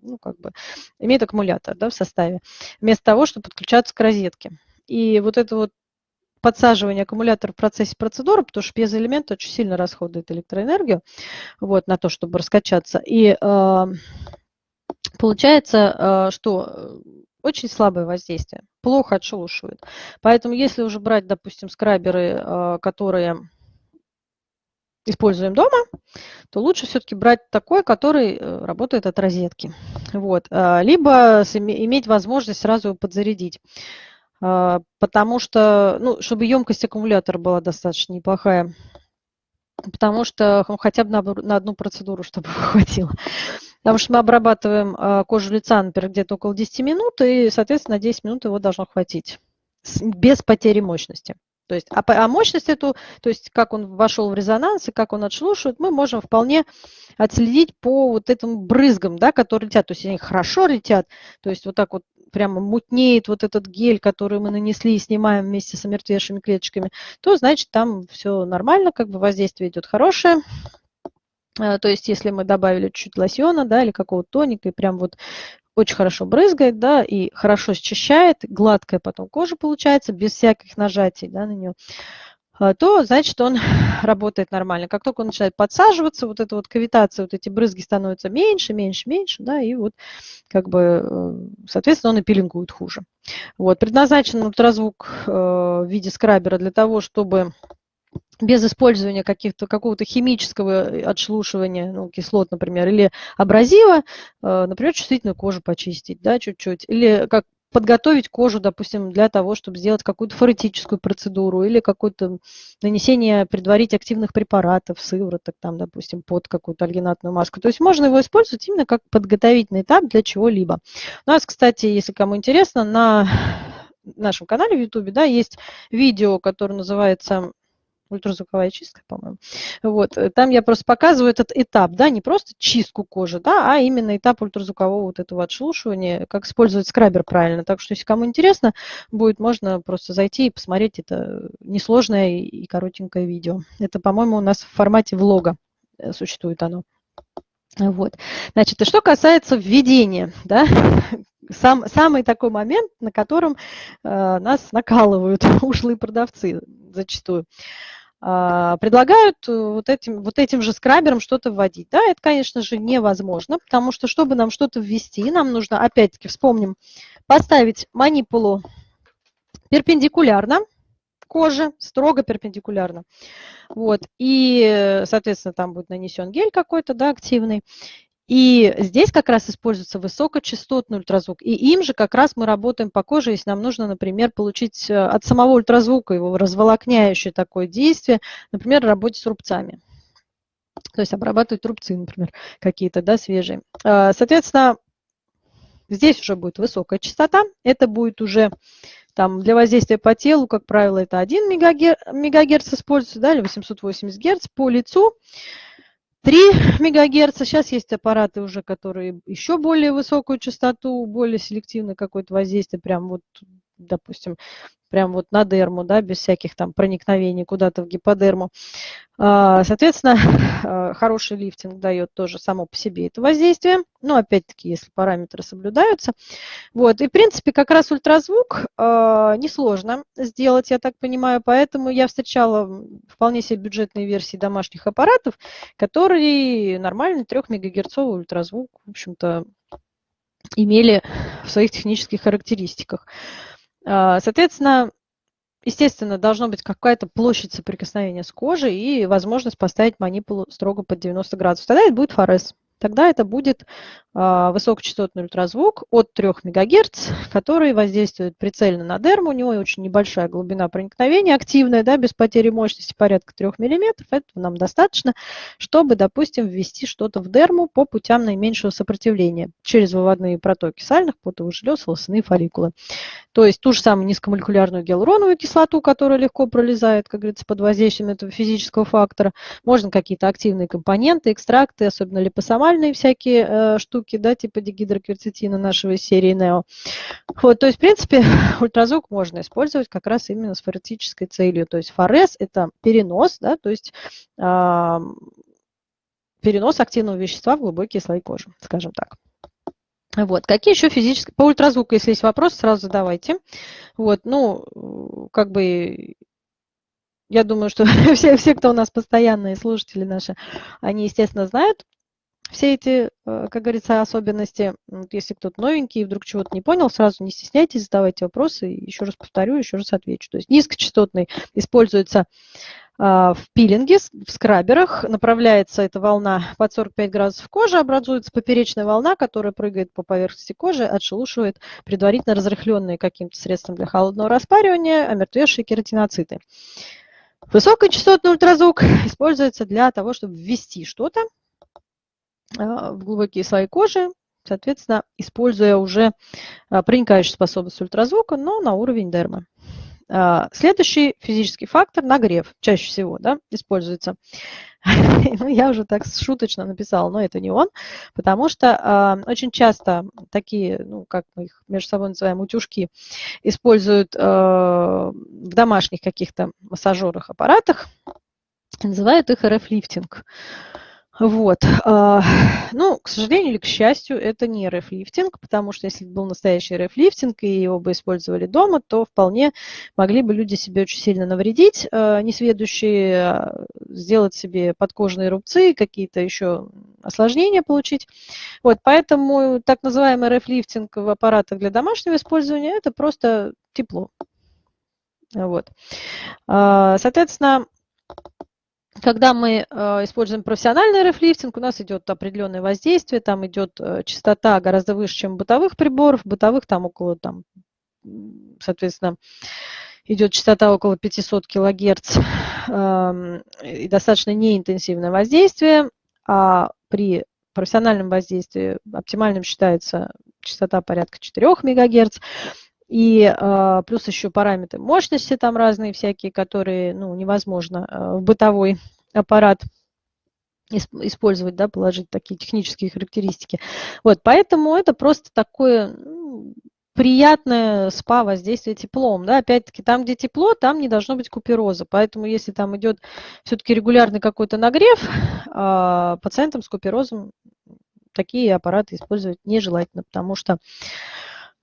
ну, как бы, имеют аккумулятор да, в составе, вместо того, чтобы подключаться к розетке. И вот это вот подсаживание аккумулятора в процессе процедуры, потому что пьезоэлемент очень сильно расходует электроэнергию вот, на то, чтобы раскачаться. И э, получается, э, что очень слабое воздействие, плохо отшелушивает. Поэтому если уже брать, допустим, скраберы, а, которые используем дома, то лучше все-таки брать такой, который э, работает от розетки. Вот. А, либо иметь возможность сразу его подзарядить. Потому что, ну, чтобы емкость аккумулятора была достаточно неплохая, потому что ну, хотя бы на, на одну процедуру, чтобы хватило. Потому что мы обрабатываем а, кожу лица, например, где-то около 10 минут, и, соответственно, на 10 минут его должно хватить без потери мощности. То есть, а, а мощность эту, то есть как он вошел в резонанс и как он отшелушивает, мы можем вполне отследить по вот этим брызгам, да, которые летят. То есть они хорошо летят, то есть вот так вот прямо мутнеет вот этот гель, который мы нанесли и снимаем вместе с омертвевшими клеточками, то значит там все нормально, как бы воздействие идет хорошее. Э, то есть если мы добавили чуть-чуть лосьона, да, или какого-то тоника, и прям вот очень хорошо брызгает, да, и хорошо счищает, гладкая потом кожа получается, без всяких нажатий, да, на нее, э, то значит он работает нормально. Как только он начинает подсаживаться, вот эта вот кавитация, вот эти брызги становятся меньше, меньше, меньше, да, и вот как бы, э, соответственно, он и пилингует хуже. Вот, предназначен ультразвук в виде скрабера для того, чтобы без использования каких-то, какого-то химического отшелушивания, ну, кислот, например, или абразива, э, например, чувствительную кожу почистить, да, чуть-чуть, или как подготовить кожу, допустим, для того, чтобы сделать какую-то форетическую процедуру или какое-то нанесение, предварить активных препаратов, сывороток, там, допустим, под какую-то альгинатную маску. То есть можно его использовать именно как подготовительный этап для чего-либо. У нас, кстати, если кому интересно, на нашем канале в YouTube, да, есть видео, которое называется ультразвуковая чистка, по-моему. Вот, э, там я просто показываю этот этап, да, не просто чистку кожи, да, а именно этап ультразвукового вот этого отшелушивания, как использовать скрабер правильно. Так что, если кому интересно, будет можно просто зайти и посмотреть это несложное и коротенькое видео. Это, по-моему, у нас в формате влога э, существует оно. Вот. Значит, и что касается введения, да, сам, самый такой момент, на котором э, нас накалывают ушлые продавцы зачастую. А, предлагают э, вот этим, вот этим же скрабером что-то вводить. Да, это, конечно же, невозможно, потому что, чтобы нам что-то ввести, нам нужно, опять-таки, вспомним, поставить манипулу перпендикулярно коже, строго перпендикулярно. Вот, и, соответственно, там будет нанесен гель какой-то, да, активный. И здесь как раз используется высокочастотный ультразвук. И им же как раз мы работаем по коже, если нам нужно, например, получить э, от самого ультразвука его разволокняющее такое действие, например, работе с рубцами. То есть обрабатывать рубцы, например, какие-то, да, свежие. А, соответственно, здесь уже будет высокая частота. Это будет уже там для воздействия по телу, как правило, это 1 мегагерц используется, да, или 880 герц по лицу. 3 МГц. Сейчас есть аппараты уже, которые еще более высокую частоту, более селективное какое-то воздействие, прям вот, допустим, прям вот на дерму, да, без всяких там проникновений куда-то в гиподерму. А, соответственно, а, хороший лифтинг дает тоже само по себе это воздействие, но опять-таки, если параметры соблюдаются. Вот, и в принципе как раз ультразвук а, несложно сделать, я так понимаю, поэтому я встречала вполне себе бюджетные версии домашних аппаратов, которые нормальный 3 МГц ультразвук, в общем-то, имели в своих технических характеристиках. А, соответственно, естественно, должна быть какая-то площадь соприкосновения с кожей и возможность поставить манипулу строго под 90 градусов. Тогда это будет форез. Тогда это будет а, высокочастотный ультразвук от 3 МГц, который воздействует прицельно на дерму. У него очень небольшая глубина проникновения, активная, да, без потери мощности, порядка 3 мм. Этого нам достаточно, чтобы, допустим, ввести что-то в дерму по путям наименьшего сопротивления через выводные протоки сальных, потовых желез, волосяные фолликулы. То есть ту же самую низкомолекулярную гиалуроновую кислоту, которая легко пролезает, как говорится, под воздействием этого физического фактора. Можно какие-то активные компоненты, экстракты, особенно липосомальные всякие э, штуки, да, типа дигидрокверцетина нашего из серии NEO. Вот, то есть, в принципе, ультразвук можно использовать как раз именно с форетической целью. То есть форез – это перенос, да, то есть э, перенос активного вещества в глубокие слои кожи, скажем так. Вот. Какие еще физические... По ультразвуку, если есть вопрос, сразу задавайте. Вот, ну, как бы я думаю, что все, все, кто у нас постоянные слушатели наши, они, естественно, знают все эти, э, как говорится, особенности. Если кто-то новенький и вдруг чего-то не понял, сразу не стесняйтесь, задавайте вопросы. Еще раз повторю, еще раз отвечу. То есть низкочастотный используется а, в пилинге, в скраберах. Направляется эта волна под 45 градусов кожи, образуется поперечная волна, которая прыгает по поверхности кожи, отшелушивает предварительно разрыхленные каким-то средством для холодного распаривания омертвевшие кератиноциты. Высокочастотный ультразвук используется для того, чтобы ввести что-то в глубокие слои кожи, соответственно, используя уже а, проникающую способность ультразвука, но на уровень дермы. А, следующий физический фактор – нагрев, чаще всего да, используется. ну, я уже так шуточно написала, но это не он, потому что очень часто такие, ну, как мы их между собой называем, утюжки, используют в домашних каких-то массажерах, аппаратах, называют их РФ-лифтинг. Вот. А, ну, к сожалению или к счастью, это не РФ-лифтинг, потому что если бы был настоящий РФ-лифтинг и его бы использовали дома, то вполне могли бы люди себе очень сильно навредить, а, несведущие, а, сделать себе подкожные рубцы, какие-то еще осложнения получить. Вот, поэтому так называемый РФ-лифтинг в аппаратах для домашнего использования – это просто тепло. Вот. Соответственно, когда мы э, используем профессиональный рефлифтинг, у нас идет определенное воздействие, там идет э, частота гораздо выше, чем бытовых приборов. Бытовых там около, там, соответственно, идет частота около 500 кГц э, и достаточно неинтенсивное воздействие, а при профессиональном воздействии оптимальным считается частота порядка 4 МГц. И э, плюс еще параметры мощности там разные всякие, которые ну, невозможно э, в бытовой аппарат использовать, да, положить такие технические характеристики. Вот, поэтому это просто такое ну, приятное спа воздействие теплом. Да? Опять-таки, там, где тепло, там не должно быть купероза. Поэтому, если там идет все-таки регулярный какой-то нагрев, э, пациентам с куперозом такие аппараты использовать нежелательно, потому что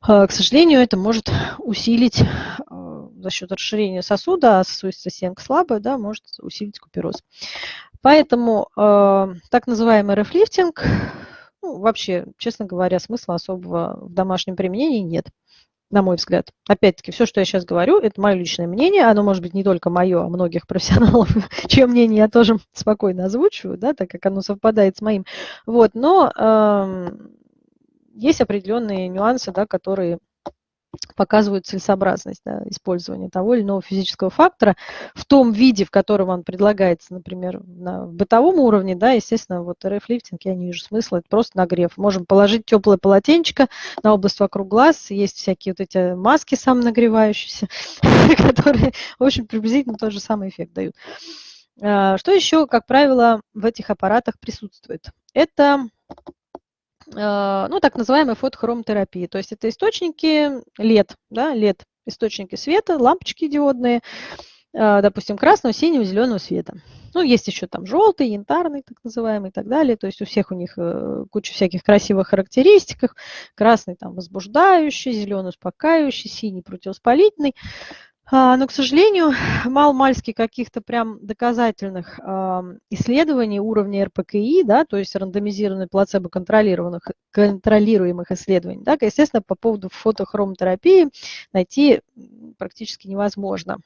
к сожалению, это может усилить а, за счет расширения сосуда, а сосудистая стенка слабая, да, может усилить купероз. Поэтому э, так называемый рефлифтинг, ну, вообще, честно говоря, смысла особого в домашнем применении нет, на мой взгляд. Опять-таки, все, что я сейчас говорю, это мое личное мнение, оно может быть не только мое, а многих профессионалов, чье мнение я тоже спокойно озвучиваю, да, так как оно совпадает с моим. Вот, но э, есть определенные нюансы, да, которые показывают целесообразность да, использования того или иного физического фактора в том виде, в котором он предлагается, например, на бытовом уровне, да, естественно, вот РФ-лифтинг я не вижу смысла, это просто нагрев. Можем положить теплое полотенчико на область вокруг глаз, есть всякие вот эти маски самонагревающиеся, которые, в общем, приблизительно тот же самый эффект дают. А, что еще, как правило, в этих аппаратах присутствует? Это ну, так называемой фотохромтерапии. То есть это источники LED, да, LED, источники света, лампочки диодные, э, допустим, красного, синего, зеленого света. Ну, есть еще там желтый, янтарный, так называемый, и так далее. То есть у всех у них э, куча всяких красивых характеристик. Красный там возбуждающий, зеленый успокаивающий, синий противовоспалительный. А, но, к сожалению, мало-мальски каких-то прям доказательных исследований уровня РПКИ, да, то есть рандомизированных плацебо-контролируемых контролируемых исследований, да, естественно, по поводу фотохромотерапии найти практически невозможно.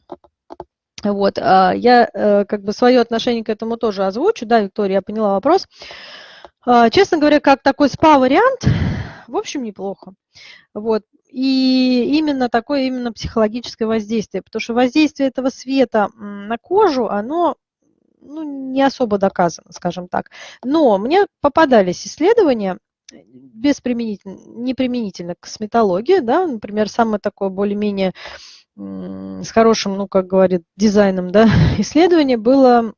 Вот, а, я э, как бы свое отношение к этому тоже озвучу, да, Виктория, я поняла вопрос. А, честно говоря, как такой спа-вариант, в общем, неплохо. Вот. И именно такое именно психологическое воздействие, потому что воздействие этого света на кожу, оно ну, не особо доказано, скажем так. Но мне попадались исследования, без применительно, не к косметологии, да, например, самое такое более-менее с хорошим, ну, как говорит, дизайном, да, исследование было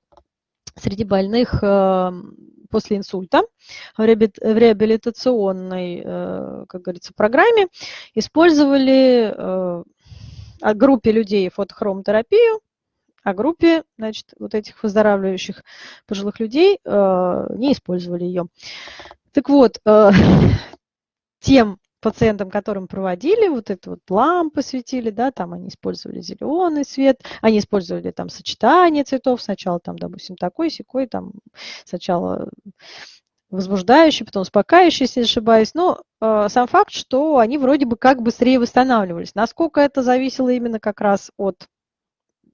среди больных э, после инсульта в реабилитационной, э, как говорится, программе использовали э, группе людей фотохромотерапию, а группе, значит, вот этих выздоравливающих пожилых людей не использовали ее. Так вот, тем пациентам, которым проводили, вот это вот лампы светили, да, там они использовали зеленый свет, они использовали там сочетание цветов, сначала там, допустим, такой, секой, там сначала возбуждающий, потом успокаивающий, если не ошибаюсь. Но э, сам факт, что они вроде бы как быстрее восстанавливались. Насколько это зависело именно как раз от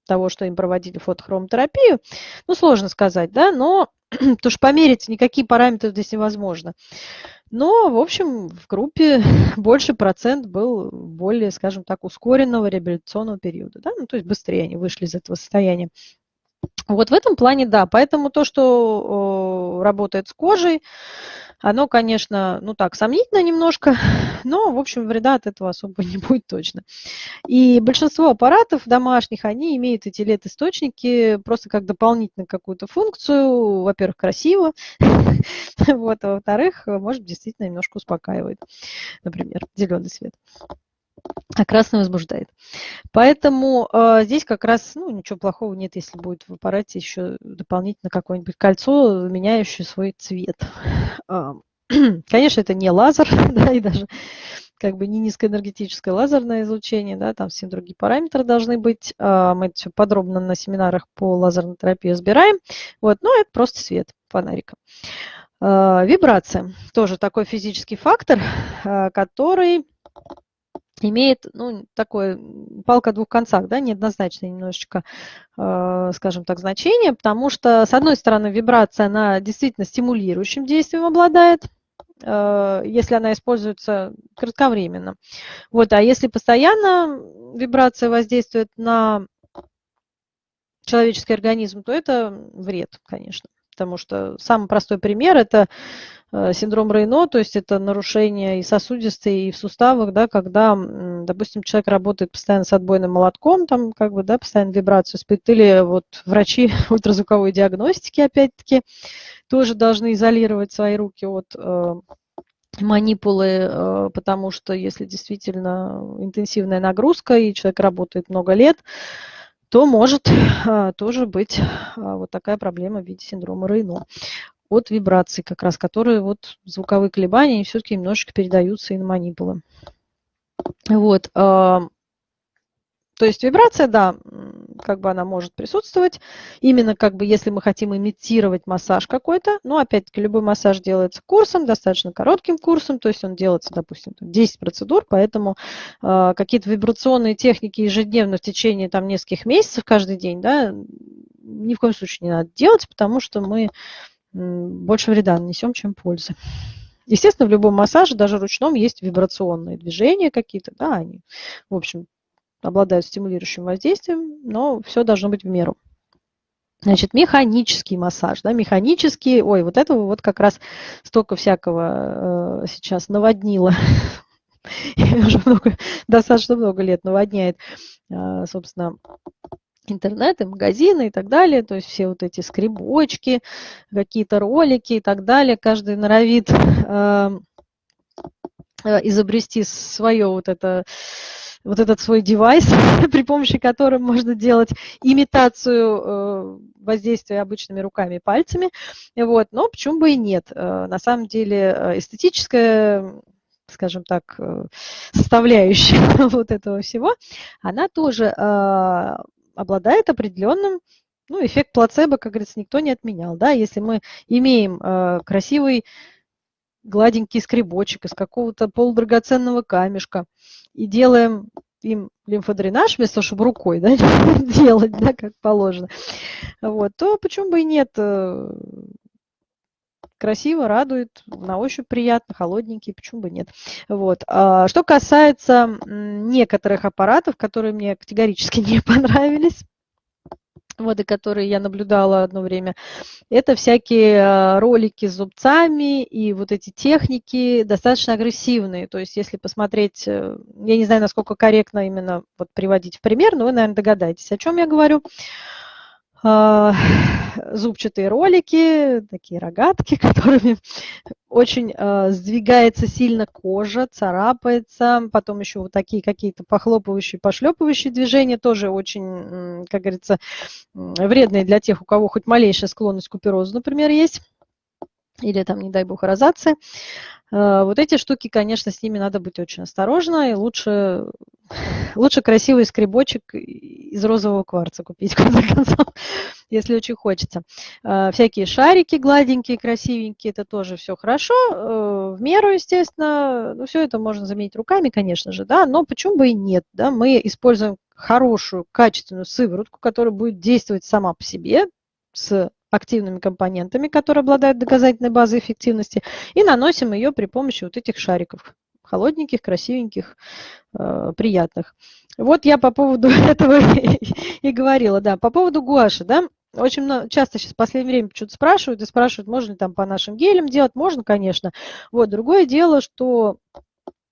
того, что им проводили фотохромотерапию, ну, сложно сказать, да, но потому что померить никакие параметры здесь невозможно. Но, в общем, в группе больше процент был более, скажем так, ускоренного реабилитационного периода. Да? Ну, то есть быстрее они вышли из этого состояния. Вот в этом плане, да. Поэтому то, что работает с кожей, оно, конечно, ну так, сомнительно немножко, но, в общем, вреда от этого особо не будет точно. И большинство аппаратов домашних, они имеют эти LED-источники просто как дополнительную какую-то функцию. Во-первых, красиво, вот, а во-вторых, может, действительно немножко успокаивает, например, зеленый свет а красный возбуждает. Поэтому э, здесь как раз ну, ничего плохого нет, если будет в аппарате еще дополнительно какое-нибудь кольцо, меняющее свой цвет. Э, конечно, это не лазер, да, и даже как бы не низкоэнергетическое лазерное излучение, да, там все другие параметры должны быть. Э, мы это все подробно на семинарах по лазерной терапии разбираем. Вот, но это просто свет фонарика. Э, вибрация тоже такой физический фактор, который имеет, ну, такое, палка о двух концах, да, неоднозначное немножечко, э, скажем так, значение, потому что, с одной стороны, вибрация, она действительно стимулирующим действием обладает, э, если она используется кратковременно. Вот, а если постоянно вибрация воздействует на человеческий организм, то это вред, конечно. Потому что самый простой пример – это Э, синдром Рейно, то есть это нарушение и сосудистой, и в суставах, да, когда, допустим, человек работает постоянно с отбойным молотком, там как бы, да, постоянно вибрацию испытывает, или вот врачи ультразвуковой диагностики, опять-таки, тоже должны изолировать свои руки от э, манипулы, э, потому что если действительно интенсивная нагрузка, и человек работает много лет, то может а, тоже быть а, вот такая проблема в виде синдрома Рейно от вибраций, как раз которые вот звуковые колебания все-таки немножечко передаются и на манипулы. Вот. То есть вибрация, да, как бы она может присутствовать, именно как бы если мы хотим имитировать массаж какой-то, но опять-таки любой массаж делается курсом, достаточно коротким курсом, то есть он делается, допустим, 10 процедур, поэтому э, какие-то вибрационные техники ежедневно в течение там нескольких месяцев каждый день, да, ни в коем случае не надо делать, потому что мы больше вреда нанесем, чем пользы. Естественно, в любом массаже, даже ручном, есть вибрационные движения какие-то, да, они, в общем, обладают стимулирующим воздействием, но все должно быть в меру. Значит, механический массаж, да, механический, ой, вот этого вот как раз столько всякого э, сейчас наводнило, уже много, достаточно много лет наводняет, э, собственно, интернет и магазины и так далее, то есть все вот эти скребочки, какие-то ролики и так далее, каждый норовит эм, э, изобрести свое вот это вот этот свой девайс, при помощи которого можно делать имитацию э, воздействия обычными руками и пальцами. Вот. Но почему бы и нет? Э, на самом деле э, эстетическая скажем так, составляющая вот этого всего, она тоже обладает определенным, ну, эффект плацебо, как говорится, никто не отменял, да, если мы имеем красивый гладенький скребочек из какого-то полудрагоценного камешка и делаем им лимфодренаж вместо того, чтобы рукой да, делать, да, как положено, вот, то почему бы и нет э, красиво, радует, на ощупь приятно, холодненький, почему бы нет. Вот. А что касается некоторых аппаратов, которые мне категорически не понравились, вот, и которые я наблюдала одно время, это всякие а, ролики с зубцами и вот эти техники достаточно агрессивные. То есть если посмотреть, э, я не знаю, насколько корректно именно вот приводить в пример, но вы, наверное, догадаетесь, о чем я говорю. А, зубчатые ролики, такие рогатки, которыми очень э, сдвигается сильно кожа, царапается. Потом еще вот такие какие-то похлопывающие, пошлепывающие движения, тоже очень, как говорится, вредные для тех, у кого хоть малейшая склонность к куперозу, например, есть. Или там, не дай бог, розация. Э, вот эти штуки, конечно, с ними надо быть очень осторожно, и лучше, лучше красивый скребочек из розового кварца купить, в конце концов, если очень хочется. Э, всякие шарики гладенькие, красивенькие, это тоже все хорошо, э, в меру, естественно, ну, все это можно заменить руками, конечно же, да, но почему бы и нет, да, мы используем хорошую, качественную сыворотку, которая будет действовать сама по себе, с активными компонентами, которые обладают доказательной базой эффективности, и наносим ее при помощи вот этих шариков, холодненьких, красивеньких, э, приятных. Вот я по поводу этого и говорила, да, по поводу гуаши, да, очень много, часто сейчас в последнее время что-то спрашивают и спрашивают, можно ли там по нашим гелям делать, можно, конечно. Вот, другое дело, что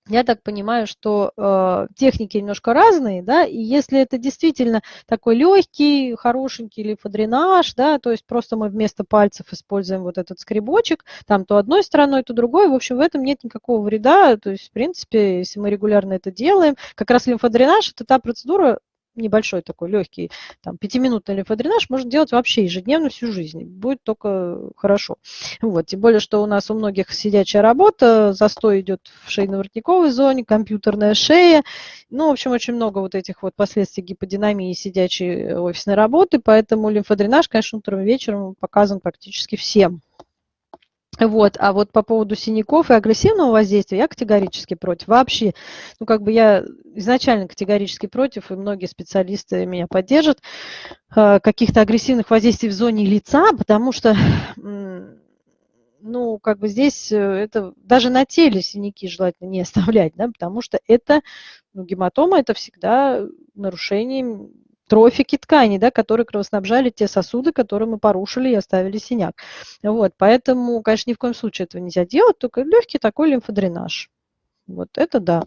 я так понимаю, что э, техники немножко разные, да, и если это действительно такой легкий, хорошенький лимфодренаж, да, то есть просто мы вместо пальцев используем вот этот скребочек, там то одной стороной, то другой, в общем, в этом нет никакого вреда, то есть, в принципе, если мы регулярно это делаем, как раз лимфодренаж – это та процедура, небольшой такой легкий, там, пятиминутный лимфодренаж можно делать вообще ежедневно всю жизнь. Будет только хорошо. Вот. Тем более, что у нас у многих сидячая работа, застой идет в шейно-воротниковой зоне, компьютерная шея. Ну, в общем, очень много вот этих вот последствий гиподинамии сидячей офисной работы, поэтому лимфодренаж, конечно, утром и вечером показан практически всем. Вот, а вот по поводу синяков и агрессивного воздействия я категорически против. Вообще, ну как бы я изначально категорически против, и многие специалисты меня поддержат, э, каких-то агрессивных воздействий в зоне лица, потому что, ну, как бы здесь э, это даже на теле синяки желательно не оставлять, да, потому что это, ну, гематома это всегда нарушение трофики тканей, да, которые кровоснабжали те сосуды, которые мы порушили и оставили синяк. Вот, поэтому, конечно, ни в коем случае этого нельзя делать, только легкий такой лимфодренаж. Вот это да.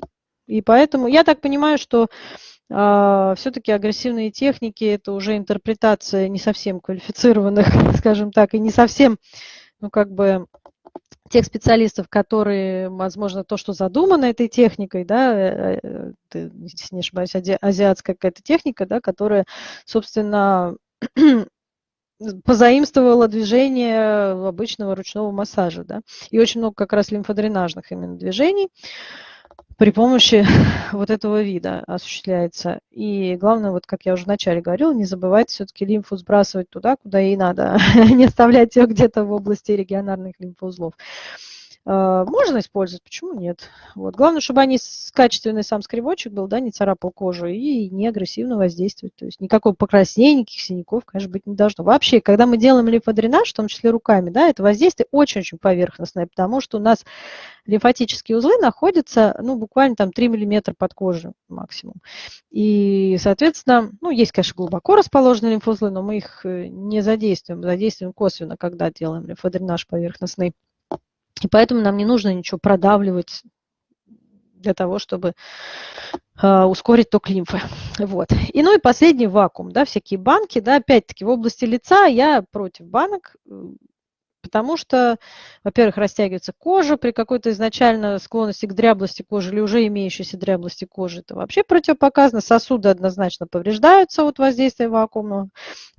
И поэтому я так понимаю, что э, а, все-таки агрессивные техники это уже интерпретация не совсем квалифицированных, скажем так, и не совсем, ну как бы тех специалистов, которые, возможно, то, что задумано этой техникой, да, э, э, если не ошибаюсь, азиатская какая-то техника, да, которая, собственно, позаимствовала движение обычного ручного массажа, да, и очень много как раз лимфодренажных именно движений при помощи вот этого вида осуществляется. И главное, вот как я уже вначале говорила, не забывайте все-таки лимфу сбрасывать туда, куда ей надо, не оставлять ее где-то в области регионарных лимфоузлов. А, можно использовать, почему нет? Вот. Главное, чтобы они качественный сам скребочек был, да, не царапал кожу и не агрессивно воздействовать. То есть никакого покраснения, никаких синяков, конечно, быть не должно. Вообще, когда мы делаем лимфодренаж, в том числе руками, да, это воздействие очень-очень поверхностное, потому что у нас лимфатические узлы находятся, ну, буквально там 3 мм под кожей максимум. И, соответственно, ну, есть, конечно, глубоко расположенные лимфоузлы, но мы их э, не задействуем, задействуем косвенно, когда делаем лимфодренаж поверхностный. И поэтому нам не нужно ничего продавливать для того, чтобы э, ускорить ток лимфы. Вот. И ну и последний вакуум, да, всякие банки, да, опять-таки в области лица я против банок, потому что, во-первых, растягивается кожа при какой-то изначально склонности к дряблости кожи или уже имеющейся дряблости кожи. Это вообще противопоказано. Сосуды однозначно повреждаются от воздействия вакуума.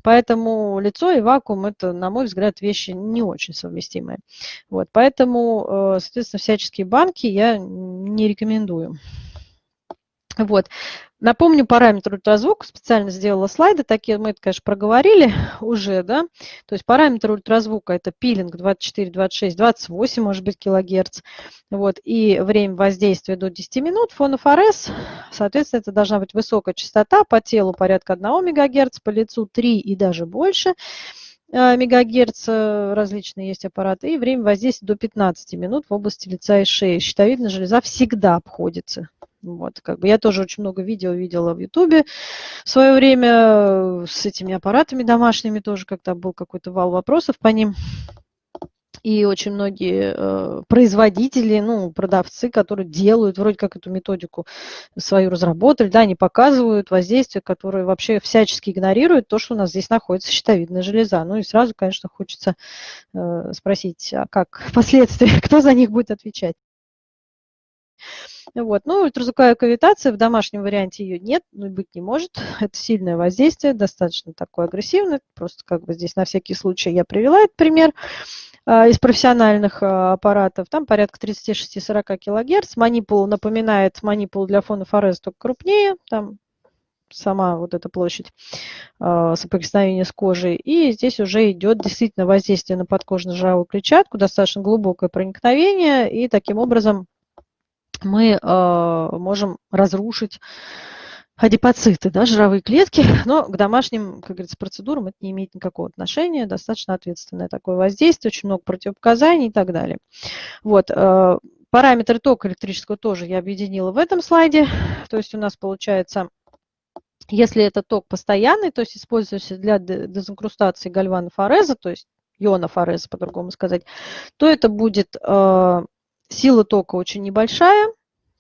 Поэтому лицо и вакуум – это, на мой взгляд, вещи не очень совместимые. Вот, поэтому, э, соответственно, всяческие банки я не рекомендую. Вот. Напомню параметр ультразвука, специально сделала слайды, такие. Мы это, конечно, проговорили уже, да, то есть параметр ультразвука это пилинг 24, 26, 28, может быть, килогерц, вот, и время воздействия до 10 минут, фон ФРС, соответственно, это должна быть высокая частота, по телу порядка 1 мегагерц, по лицу 3 и даже больше, мегагерц, различные есть аппараты, и время воздействия до 15 минут в области лица и шеи. Щитовидная железа всегда обходится. Вот, как бы я тоже очень много видео видела в Ютубе в свое время с этими аппаратами домашними тоже, когда был какой-то вал вопросов по ним и очень многие э, производители, ну, продавцы, которые делают вроде как эту методику свою разработали, да, они показывают воздействие, которое вообще всячески игнорирует то, что у нас здесь находится щитовидная железа. Ну и сразу, конечно, хочется э, спросить, а как последствия, кто за них будет отвечать? Вот. Ну, ультразвуковая кавитация, в домашнем варианте ее нет, ну, быть не может. Это сильное воздействие, достаточно такое агрессивное. Просто как бы здесь на всякий случай я привела этот пример. А, из профессиональных а, аппаратов, там порядка 36-40 кГц. Манипул напоминает манипул для фона форез, только крупнее, там сама вот эта площадь э, соприкосновения с кожей. И здесь уже идет действительно воздействие на подкожно-жировую клетчатку, достаточно глубокое проникновение, и таким образом мы э, можем разрушить адипоциты, да, жировые клетки, но к домашним, как говорится, процедурам это не имеет никакого отношения, достаточно ответственное такое воздействие, очень много противопоказаний и так далее. Вот, э, параметры тока электрического тоже я объединила в этом слайде, то есть у нас получается, если это ток постоянный, то есть используется для дезинкрустации гальвана фореза, то есть иона фореза, по-другому сказать, то это будет э, сила тока очень небольшая,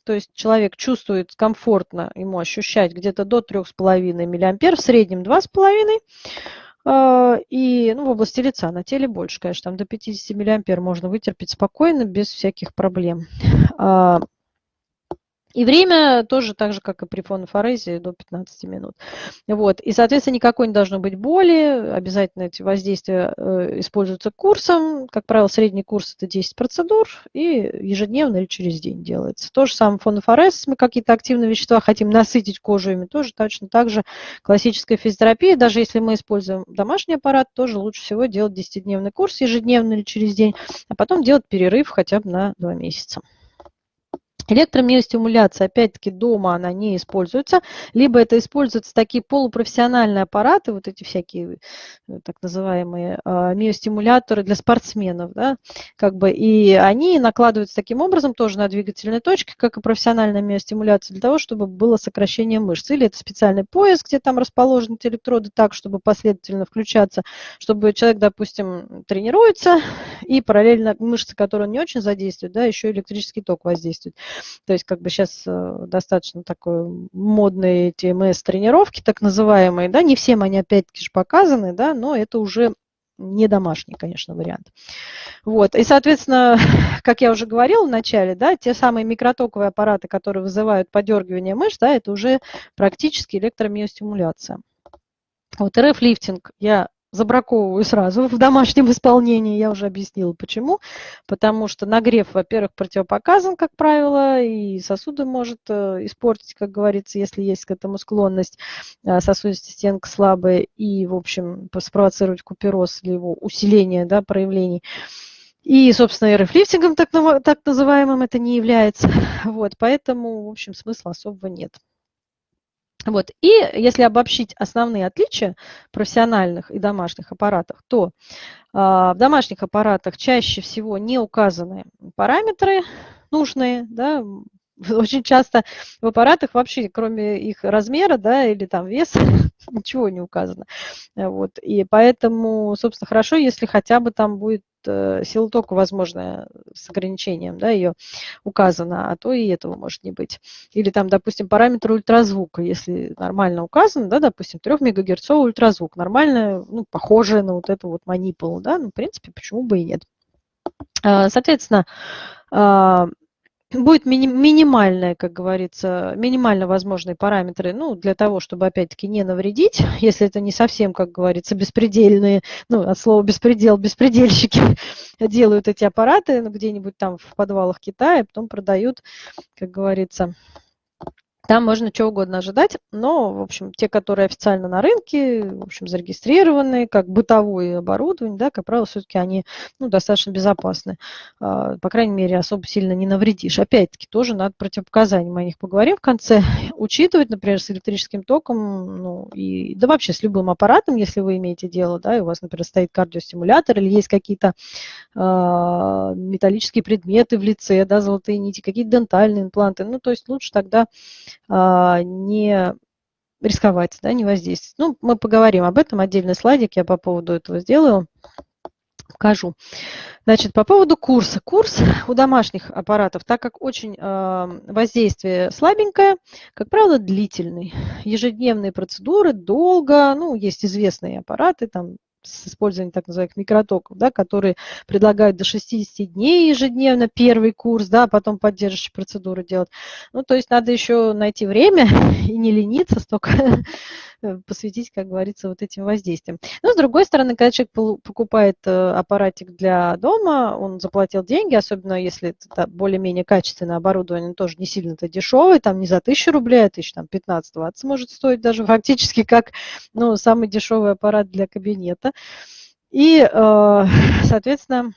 то есть человек чувствует комфортно ему ощущать где-то до 3,5 мА, в среднем 2,5 а, и ну, в области лица, на теле больше, конечно, там до 50 мА можно вытерпеть спокойно, без всяких проблем. И время тоже так же, как и при фонофорезе, до 15 минут. Вот. И, соответственно, никакой не должно быть боли. Обязательно эти воздействия э, используются курсом. Как правило, средний курс – это 10 процедур, и ежедневно или через день делается. То же самое фонофорез, мы какие-то активные вещества хотим насытить кожу ими, тоже точно так же классическая физиотерапия. Даже если мы используем домашний аппарат, тоже лучше всего делать 10-дневный курс ежедневно или через день, а потом делать перерыв хотя бы на 2 месяца. Электромиостимуляция, опять-таки, дома она не используется, либо это используются такие полупрофессиональные аппараты, вот эти всякие э, так называемые а, миостимуляторы для спортсменов, да, как бы, и они накладываются таким образом тоже на двигательные точки, как и профессиональная миостимуляция, для того, чтобы было сокращение мышц. Или это специальный пояс, где там расположены эти электроды так, чтобы последовательно включаться, чтобы человек, допустим, тренируется, и параллельно мышцы, которые он не очень задействует, да, еще электрический ток воздействует. То есть как бы сейчас э, достаточно такой модные эти МС-тренировки, так называемые, да, не всем они опять-таки же показаны, да, но это уже не домашний, конечно, вариант. Вот. И, соответственно, как я уже говорила в начале, да, те самые микротоковые аппараты, которые вызывают подергивание мышц, да, это уже практически электромиостимуляция. Вот РФ-лифтинг я забраковываю сразу в домашнем исполнении. Я уже объяснила, почему. Потому что нагрев, во-первых, противопоказан, как правило, и сосуды может э, испортить, как говорится, если есть к этому склонность. Э, сосудистая стенка слабая и, в общем, спровоцировать купероз или его усиление да, проявлений. И, собственно, РФ-лифтингом так, так называемым это не является. Вот, поэтому, в общем, смысла особого нет. Вот. И если обобщить основные отличия профессиональных и домашних аппаратов, то а, в домашних аппаратах чаще всего не указаны параметры нужные, да, очень часто в аппаратах вообще, кроме их размера, да, или там веса, ничего не указано. Вот. И поэтому, собственно, хорошо, если хотя бы там будет сила тока, возможно, с ограничением, да, ее указано, а то и этого может не быть. Или там, допустим, параметр ультразвука, если нормально указано, да, допустим, 3 МГц ультразвук, нормально, ну, похожее на вот эту вот манипулу, да, ну, в принципе, почему бы и нет. А, соответственно, а, будет мини минимальная, как говорится, минимально возможные параметры, ну, для того, чтобы, опять-таки, не навредить, если это не совсем, как говорится, беспредельные, ну, от слова беспредел, беспредельщики делают эти аппараты ну, где-нибудь там в подвалах Китая, потом продают, как говорится, Там можно чего угодно ожидать, но, в общем, те, которые официально на рынке, в общем, зарегистрированы, как бытовое оборудование, да, как правило, все-таки они ну, достаточно безопасны. А, по крайней мере, особо сильно не навредишь. Опять-таки, тоже надо противопоказания, мы о них поговорим в конце. Учитывать, например, с электрическим током, ну, и, да вообще с любым аппаратом, если вы имеете дело, да, и у вас, например, стоит кардиостимулятор или есть какие-то э, металлические предметы в лице, да, золотые нити, какие-то дентальные импланты, ну, то есть лучше тогда не рисковать, да, не воздействовать. Ну, мы поговорим об этом, отдельный слайдик я по поводу этого сделаю, покажу. Значит, по поводу курса. Курс у домашних аппаратов, так как очень э, воздействие слабенькое, как правило, длительный. Ежедневные процедуры долго, ну, есть известные аппараты, там с использованием так называемых микротоков, да, которые предлагают до 60 дней ежедневно первый курс, да, а потом поддерживающие процедуры делать. Ну, то есть надо еще найти время и не лениться, столько посвятить, как говорится, вот этим воздействиям. Но с другой стороны, когда человек покупает э, аппаратик для дома, он заплатил деньги, особенно если это более-менее качественное оборудование, тоже не сильно-то дешевый, там не за тысячу рублей, а тысяч там 15-20 может стоить даже фактически как ну, самый дешевый аппарат для кабинета. И, э, соответственно,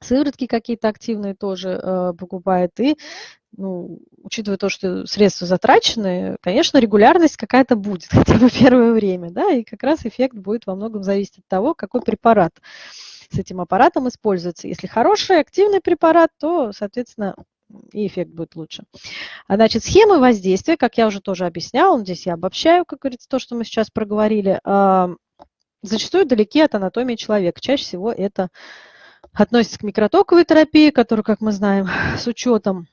сыворотки какие-то активные тоже покупает. И ну, учитывая то, что средства затрачены, конечно, регулярность какая-то будет, хотя бы первое время, да, и как раз эффект будет во многом зависеть от того, какой препарат с этим аппаратом используется. Если хороший, активный препарат, то, соответственно, и эффект будет лучше. А, значит, схемы воздействия, как я уже тоже объясняла, здесь я обобщаю, как говорится, то, что мы сейчас проговорили, зачастую далеки от анатомии человека. Чаще всего это относится к микротоковой терапии, которую, как мы знаем, с учетом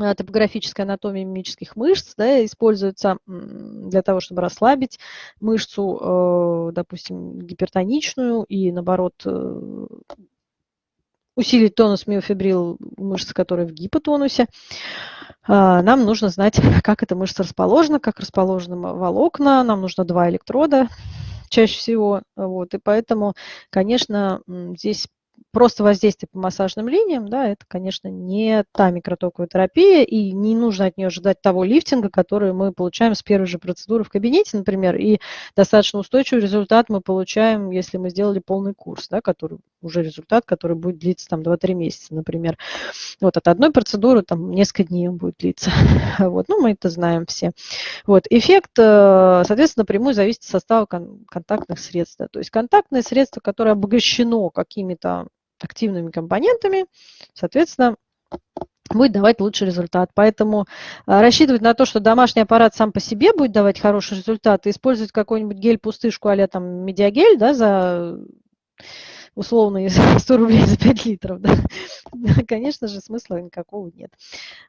Э, топографическая анатомия мимических мышц да, используется для того, чтобы расслабить мышцу, э, допустим, гипертоничную и, наоборот, э, усилить тонус миофибрил мышц, которые в гипотонусе. А, нам нужно знать, как эта мышца расположена, как расположены волокна. Нам нужно два электрода чаще всего. Вот, и поэтому, конечно, здесь просто воздействие по массажным линиям, да, это, конечно, не та микротоковая терапия, и не нужно от нее ожидать того лифтинга, который мы получаем с первой же процедуры в кабинете, например, и достаточно устойчивый результат мы получаем, если мы сделали полный курс, да, который уже результат, который будет длиться там 2-3 месяца, например. Вот от одной процедуры там несколько дней он будет длиться. Вот, ну, мы это знаем все. Вот, эффект, э, соответственно, напрямую зависит от состава контактных средств. То есть контактное средство, которое обогащено какими-то активными компонентами, соответственно, будет давать лучший результат. Поэтому а, рассчитывать на то, что домашний аппарат сам по себе будет давать хороший результат, и использовать какой-нибудь гель-пустышку а там медиагель, да, за условные 100 рублей за 5 литров, да, конечно же, смысла никакого нет.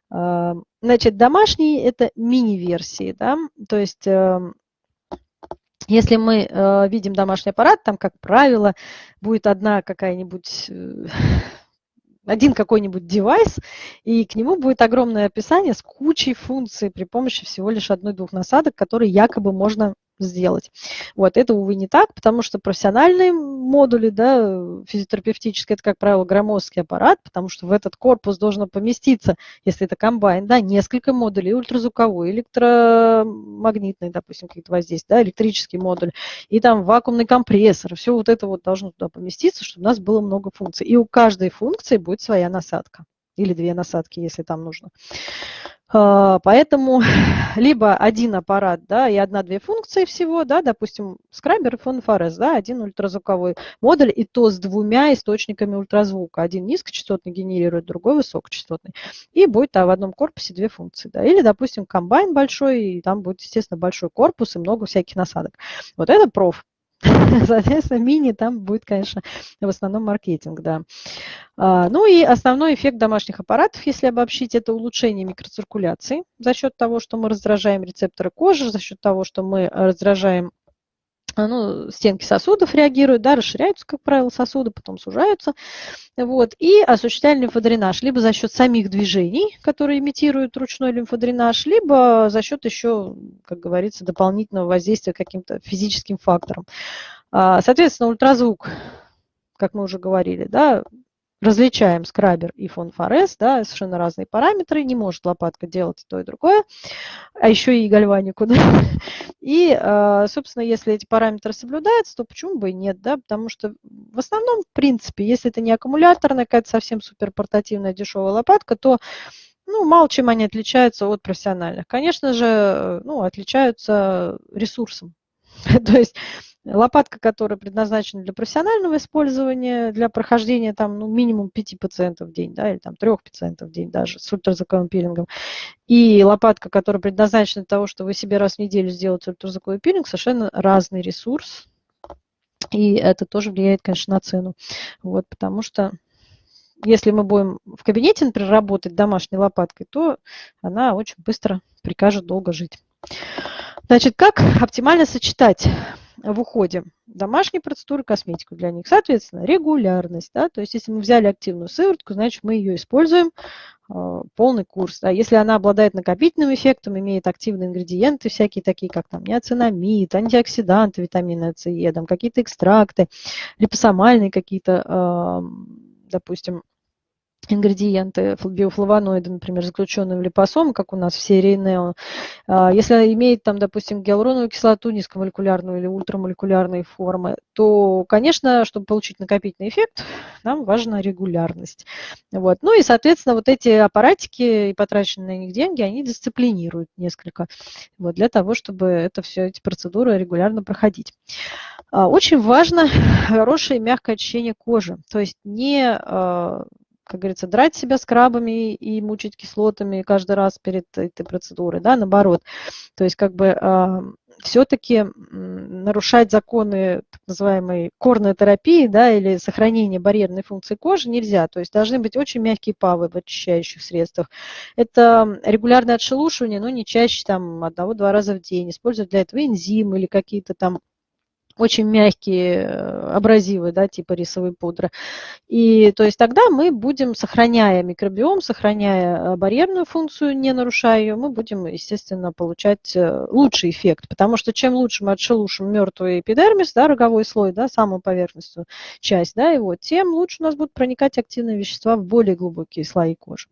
А, значит, домашние – это мини-версии, да, то есть эм, если мы э, видим домашний аппарат, там, как правило, будет одна какая-нибудь, э, один какой-нибудь девайс, и к нему будет огромное описание с кучей функций при помощи всего лишь одной-двух насадок, которые якобы можно сделать. Вот, это, увы, не так, потому что профессиональные модули, да, физиотерапевтические, это, как правило, громоздкий аппарат, потому что в этот корпус должно поместиться, если это комбайн, да, несколько модулей, ультразвуковой, электромагнитный, допустим, какие-то воздействия, да, электрический модуль, и там вакуумный компрессор, все вот это вот должно туда поместиться, чтобы у нас было много функций. И у каждой функции будет своя насадка, или две насадки, если там нужно. А, поэтому либо один аппарат, да, и одна-две функции всего, да, допустим, скрабер и фонфорез, да, один ультразвуковой модуль, и то с двумя источниками ультразвука. Один низкочастотный генерирует, другой высокочастотный. И будет да, в одном корпусе две функции. Да. Или, допустим, комбайн большой, и там будет, естественно, большой корпус и много всяких насадок. Вот это проф. Соответственно, мини там будет, конечно, в основном маркетинг, да. А, ну и основной эффект домашних аппаратов, если обобщить, это улучшение микроциркуляции за счет того, что мы раздражаем рецепторы кожи, за счет того, что мы раздражаем ну, стенки сосудов реагируют, да, расширяются, как правило, сосуды, потом сужаются. Вот, и осуществляем лимфодренаж либо за счет самих движений, которые имитируют ручной лимфодренаж, либо за счет еще, как говорится, дополнительного воздействия каким-то физическим фактором. А, соответственно, ультразвук, как мы уже говорили, да, различаем скрабер и фон форес, да, совершенно разные параметры, не может лопатка делать то и другое, а еще и гальванику, да. И, а, собственно, если эти параметры соблюдаются, то почему бы и нет, да, потому что в основном, в принципе, если это не аккумуляторная, какая-то совсем супер портативная дешевая лопатка, то ну, мало чем они отличаются от профессиональных. Конечно же, ну, отличаются ресурсом. То есть Лопатка, которая предназначена для профессионального использования, для прохождения там, ну, минимум 5 пациентов в день, да, или там 3 пациентов в день даже с ультразвуковым пилингом. И лопатка, которая предназначена для того, чтобы вы себе раз в неделю сделать ультразвуковой пилинг, совершенно разный ресурс. И это тоже влияет, конечно, на цену. Вот, потому что если мы будем в кабинете, например, работать домашней лопаткой, то она очень быстро прикажет долго жить. Значит, как оптимально сочетать в уходе домашние процедуры, косметику для них. Соответственно, регулярность. Да? То есть, если мы взяли активную сыворотку, значит, мы ее используем э, полный курс. Да? Если она обладает накопительным эффектом, имеет активные ингредиенты всякие такие, как там неоцинамид, антиоксиданты, витамины С, там какие-то экстракты, липосомальные какие-то, э, допустим, ингредиенты, биофлавоноиды, например, заключенные в липосом, как у нас в серии NEO, а, если имеет там, допустим, гиалуроновую кислоту низкомолекулярную или ультрамолекулярной формы, то, конечно, чтобы получить накопительный эффект, нам важна регулярность. Вот. Ну и, соответственно, вот эти аппаратики и потраченные на них деньги, они дисциплинируют несколько вот, для того, чтобы это все, эти процедуры регулярно проходить. А, очень важно хорошее мягкое очищение кожи, то есть не а, как говорится, драть себя скрабами и мучить кислотами каждый раз перед этой процедурой, да, наоборот. То есть как бы э, все-таки нарушать законы так называемой корной терапии, да, или сохранения барьерной функции кожи нельзя. То есть должны быть очень мягкие павы в очищающих средствах. Это регулярное отшелушивание, но не чаще там одного-два раза в день. Использовать для этого энзимы или какие-то там очень мягкие э, абразивы, да, типа рисовой пудры. И то есть тогда мы будем, сохраняя микробиом, сохраняя э, барьерную функцию, не нарушая ее, мы будем, естественно, получать э, лучший эффект. Потому что чем лучше мы отшелушим мертвый эпидермис, да, роговой слой, да, самую поверхностную часть, да, его, тем лучше у нас будут проникать активные вещества в более глубокие слои кожи.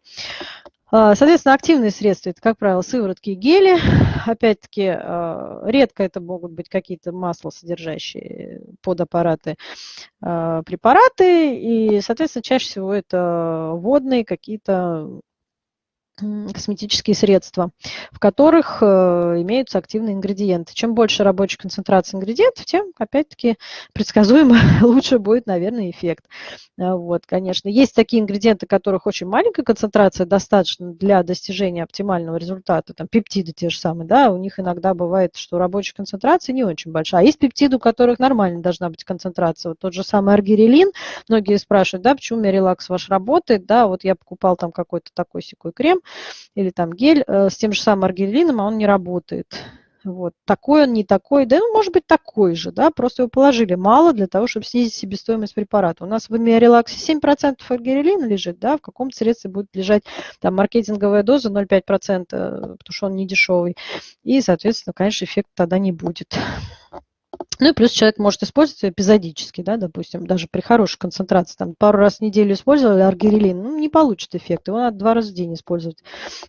А, соответственно, активные средства – это, как правило, сыворотки и гели. Опять-таки, а, редко это могут быть какие-то масла, содержащие подаппараты, а, препараты. И, соответственно, чаще всего это водные какие-то косметические средства, в которых э, имеются активные ингредиенты. Чем больше рабочей концентрации ингредиентов, тем, опять-таки, предсказуемо лучше будет, наверное, эффект. А, вот, конечно. Есть такие ингредиенты, которых очень маленькая концентрация достаточно для достижения оптимального результата. Там пептиды те же самые, да, у них иногда бывает, что рабочая концентрация не очень большая. А есть пептиды, у которых нормально должна быть концентрация. Вот тот же самый аргирелин. Многие спрашивают, да, почему Мерилакс ваш работает, да, вот я покупал там какой-то такой секой крем, или там гель э, с тем же самым аргирелином, а он не работает. Вот. Такой он, не такой, да, ну, может быть, такой же, да, просто его положили мало для того, чтобы снизить себестоимость препарата. У нас в Миорелаксе 7% аргирелина лежит, да, в каком-то средстве будет лежать там маркетинговая доза 0,5%, потому что он не дешевый. И, соответственно, конечно, эффекта тогда не будет. Ну и плюс человек может использовать эпизодически, да, допустим, даже при хорошей концентрации, там пару раз в неделю использовали аргирелин, ну, не получит эффект, его надо два раза в день использовать,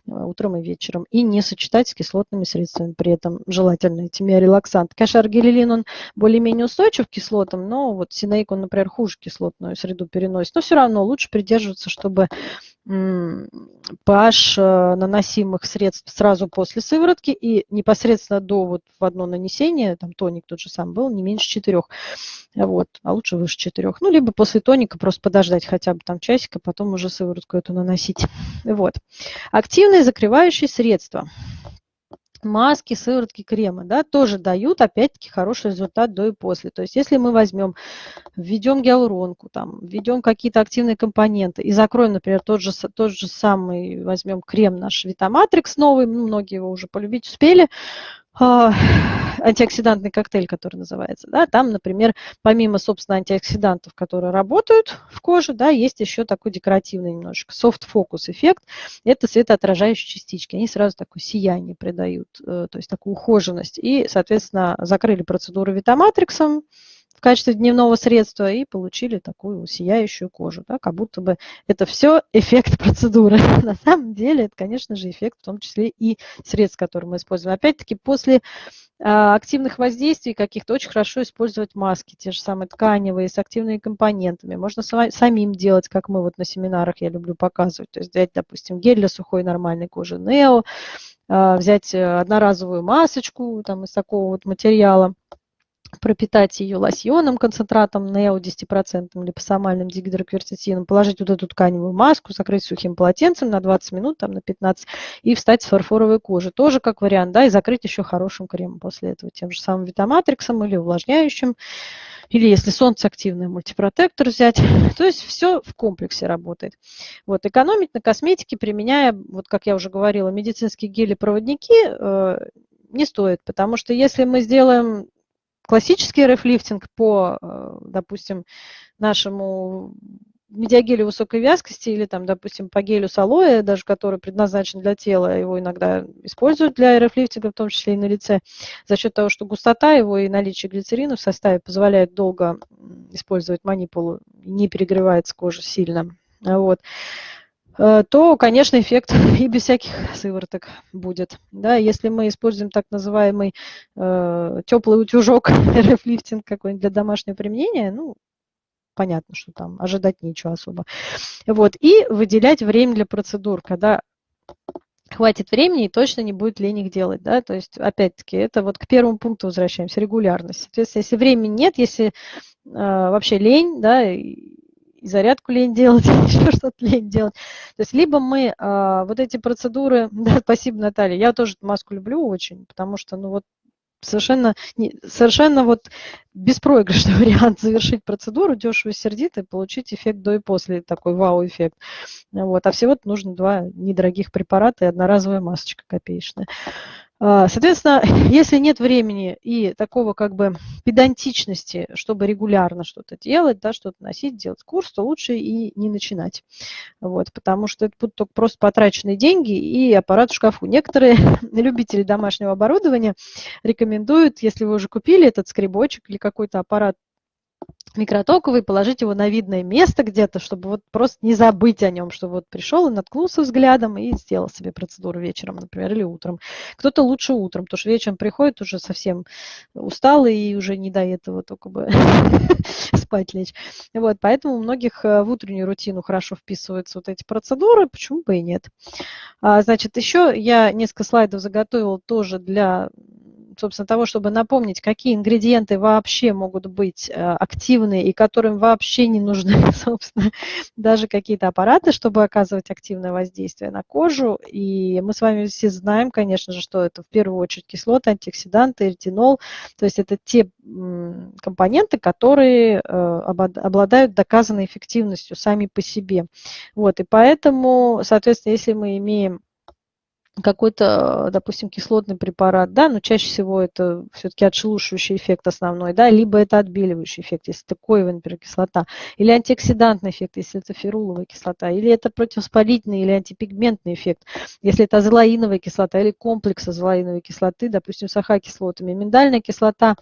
э, утром и вечером, и не сочетать с кислотными средствами, при этом желательно эти миорелаксанты. Конечно, аргирелин, он более-менее устойчив к кислотам, но вот синейк, он, например, хуже кислотную среду переносит, но все равно лучше придерживаться, чтобы pH э, наносимых средств сразу после сыворотки и непосредственно до вот в одно нанесение, там тоник тот же самый был, не меньше 4, вот, а лучше выше 4. Ну, либо после тоника просто подождать хотя бы там часика, потом уже сыворотку эту наносить. Вот. Активные закрывающие средства маски, сыворотки, кремы, да, тоже дают, опять-таки, хороший результат до и после. То есть если мы возьмем, введем гиалуронку, там, введем какие-то активные компоненты и закроем, например, тот же, тот же самый, возьмем крем наш Витаматрикс новый, ну, многие его уже полюбить успели, антиоксидантный коктейль, который называется. Да, там, например, помимо, собственно, антиоксидантов, которые работают в коже, да, есть еще такой декоративный немножечко софт-фокус эффект. Это светоотражающие частички. Они сразу такое сияние придают, э, то есть такую ухоженность. И, соответственно, закрыли процедуру витаматриксом, в качестве дневного средства и получили такую сияющую кожу, да, как будто бы это все эффект процедуры. На самом деле это, конечно же, эффект в том числе и средств, которые мы используем. Опять-таки, после а, активных воздействий каких-то очень хорошо использовать маски, те же самые тканевые, с активными компонентами. Можно самим делать, как мы вот на семинарах, я люблю показывать. То есть взять, допустим, гель для сухой нормальной кожи Нео, а, взять э, одноразовую масочку там, из такого вот материала, пропитать ее лосьоном, концентратом нео 10% липосомальным дигидрокверцетином, положить вот эту тканевую маску, закрыть сухим полотенцем на 20 минут, там на 15, и встать с фарфоровой кожи. Тоже как вариант, да, и закрыть еще хорошим кремом после этого, тем же самым витаматриксом или увлажняющим, или если солнце активный мультипротектор взять. То есть все в комплексе работает. Вот, экономить на косметике, применяя, вот как я уже говорила, медицинские гели-проводники, э, не стоит, потому что если мы сделаем классический рефлифтинг по, э, допустим, нашему медиагелю высокой вязкости или, там, допустим, по гелю с алоэ, даже который предназначен для тела, его иногда используют для рефлифтинга, в том числе и на лице, за счет того, что густота его и наличие глицерина в составе позволяет долго использовать манипулу, не перегревается кожа сильно. Вот. Э, то, конечно, эффект и без всяких сывороток будет. Да, если мы используем так называемый э, теплый утюжок, рефлифтинг какой-нибудь для домашнего применения, ну, понятно, что там ожидать нечего особо. Вот, и выделять время для процедур, когда хватит времени и точно не будет лень их делать, да, то есть, опять-таки, это вот к первому пункту возвращаемся, регулярность. Соответственно, если времени нет, если э, вообще лень, да, и зарядку лень делать, еще что-то лень делать. То есть либо мы а, вот эти процедуры, да, спасибо, Наталья, я тоже маску люблю очень, потому что, ну вот, совершенно, не, совершенно вот беспроигрышный вариант завершить процедуру дешево сердито и получить эффект до и после, такой вау-эффект. Вот. А всего-то нужно два недорогих препарата и одноразовая масочка копеечная. А, соответственно, если нет времени и такого как бы педантичности, чтобы регулярно что-то делать, да, что-то носить, делать курс, то лучше и не начинать. Вот, потому что это будут только просто потраченные деньги и аппарат в шкафу. Некоторые любители домашнего оборудования рекомендуют, если вы уже купили этот скребочек или какой-то аппарат микротоковый, положить его на видное место где-то, чтобы вот просто не забыть о нем, что вот пришел и наткнулся взглядом и сделал себе процедуру вечером, например, или утром. Кто-то лучше утром, потому что вечером приходит уже совсем усталый и уже не до этого только бы спать лечь. Вот, поэтому у многих э, в утреннюю рутину хорошо вписываются вот эти процедуры, почему бы и нет. А, значит, еще я несколько слайдов заготовила тоже для собственно, того, чтобы напомнить, какие ингредиенты вообще могут быть э, активны и которым вообще не нужны, собственно, даже какие-то аппараты, чтобы оказывать активное воздействие на кожу. И мы с вами все знаем, конечно же, что это в первую очередь кислоты, антиоксиданты, ретинол. То есть это те компоненты, которые э, обладают доказанной эффективностью сами по себе. Вот, и поэтому, соответственно, если мы имеем какой-то, допустим, кислотный препарат, да, но чаще всего это все-таки отшелушивающий эффект основной, да, либо это отбеливающий эффект, если это коевая, например, кислота, или антиоксидантный эффект, если это феруловая кислота, или это противовоспалительный или антипигментный эффект, если это азолаиновая кислота или комплекс азолаиновой кислоты, допустим, с АХ-кислотами. Миндальная кислота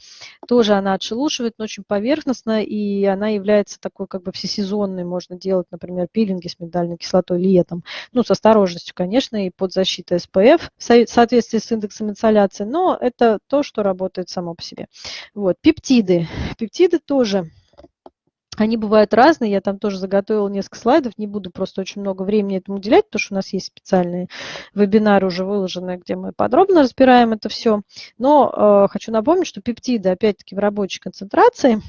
тоже она отшелушивает, но очень поверхностно, и она является такой как бы всесезонной, можно делать, например, пилинги с миндальной кислотой летом, ну, с осторожностью, конечно, и под защитой SPF в соответствии с индексом инсоляции, но это то, что работает само по себе. Вот. Пептиды. Пептиды тоже они бывают разные, я там тоже заготовила несколько слайдов, не буду просто очень много времени этому уделять, потому что у нас есть специальные вебинары уже выложенные, где мы подробно разбираем это все. Но э, хочу напомнить, что пептиды, опять-таки, в рабочей концентрации,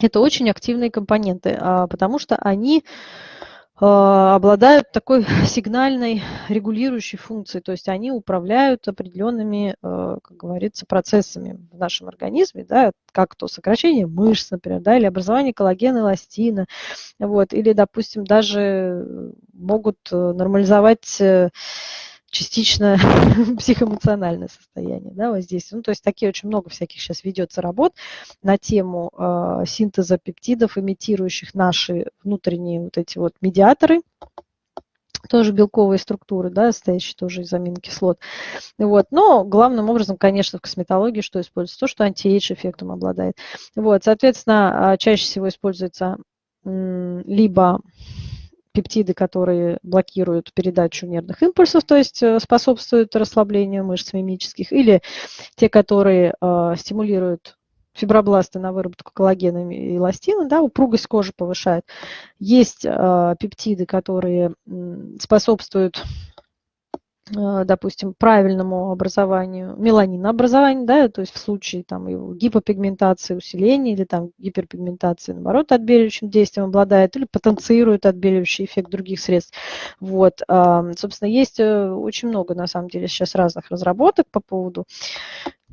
это очень активные компоненты, э, потому что они а, обладают такой сигнальной регулирующей функцией, то есть они управляют определенными, а, как говорится, процессами в нашем организме, да, как то сокращение мышц, например, да, или образование коллагена, эластина, вот, или, допустим, даже могут э, нормализовать э, частично психоэмоциональное состояние да, воздействия. Ну, то есть такие очень много всяких сейчас ведется работ на тему э, синтеза пептидов, имитирующих наши внутренние вот эти вот медиаторы, тоже белковые структуры, да, состоящие тоже из аминокислот. Вот. Но главным образом, конечно, в косметологии что используется? То, что антиэйдж эффектом обладает. Вот. Соответственно, а, чаще всего используется либо пептиды, которые блокируют передачу нервных импульсов, то есть э, способствуют расслаблению мышц мимических, или те, которые э, стимулируют фибробласты на выработку коллагена и эластина, да, упругость кожи повышает. Есть э, пептиды, которые способствуют допустим, правильному образованию, меланинообразованию, да, то есть в случае там, его гипопигментации, усиления или там гиперпигментации, наоборот, отбеливающим действием обладает или потенцирует отбеливающий эффект других средств. Вот, собственно, есть э, очень много, на самом деле, сейчас разных разработок по поводу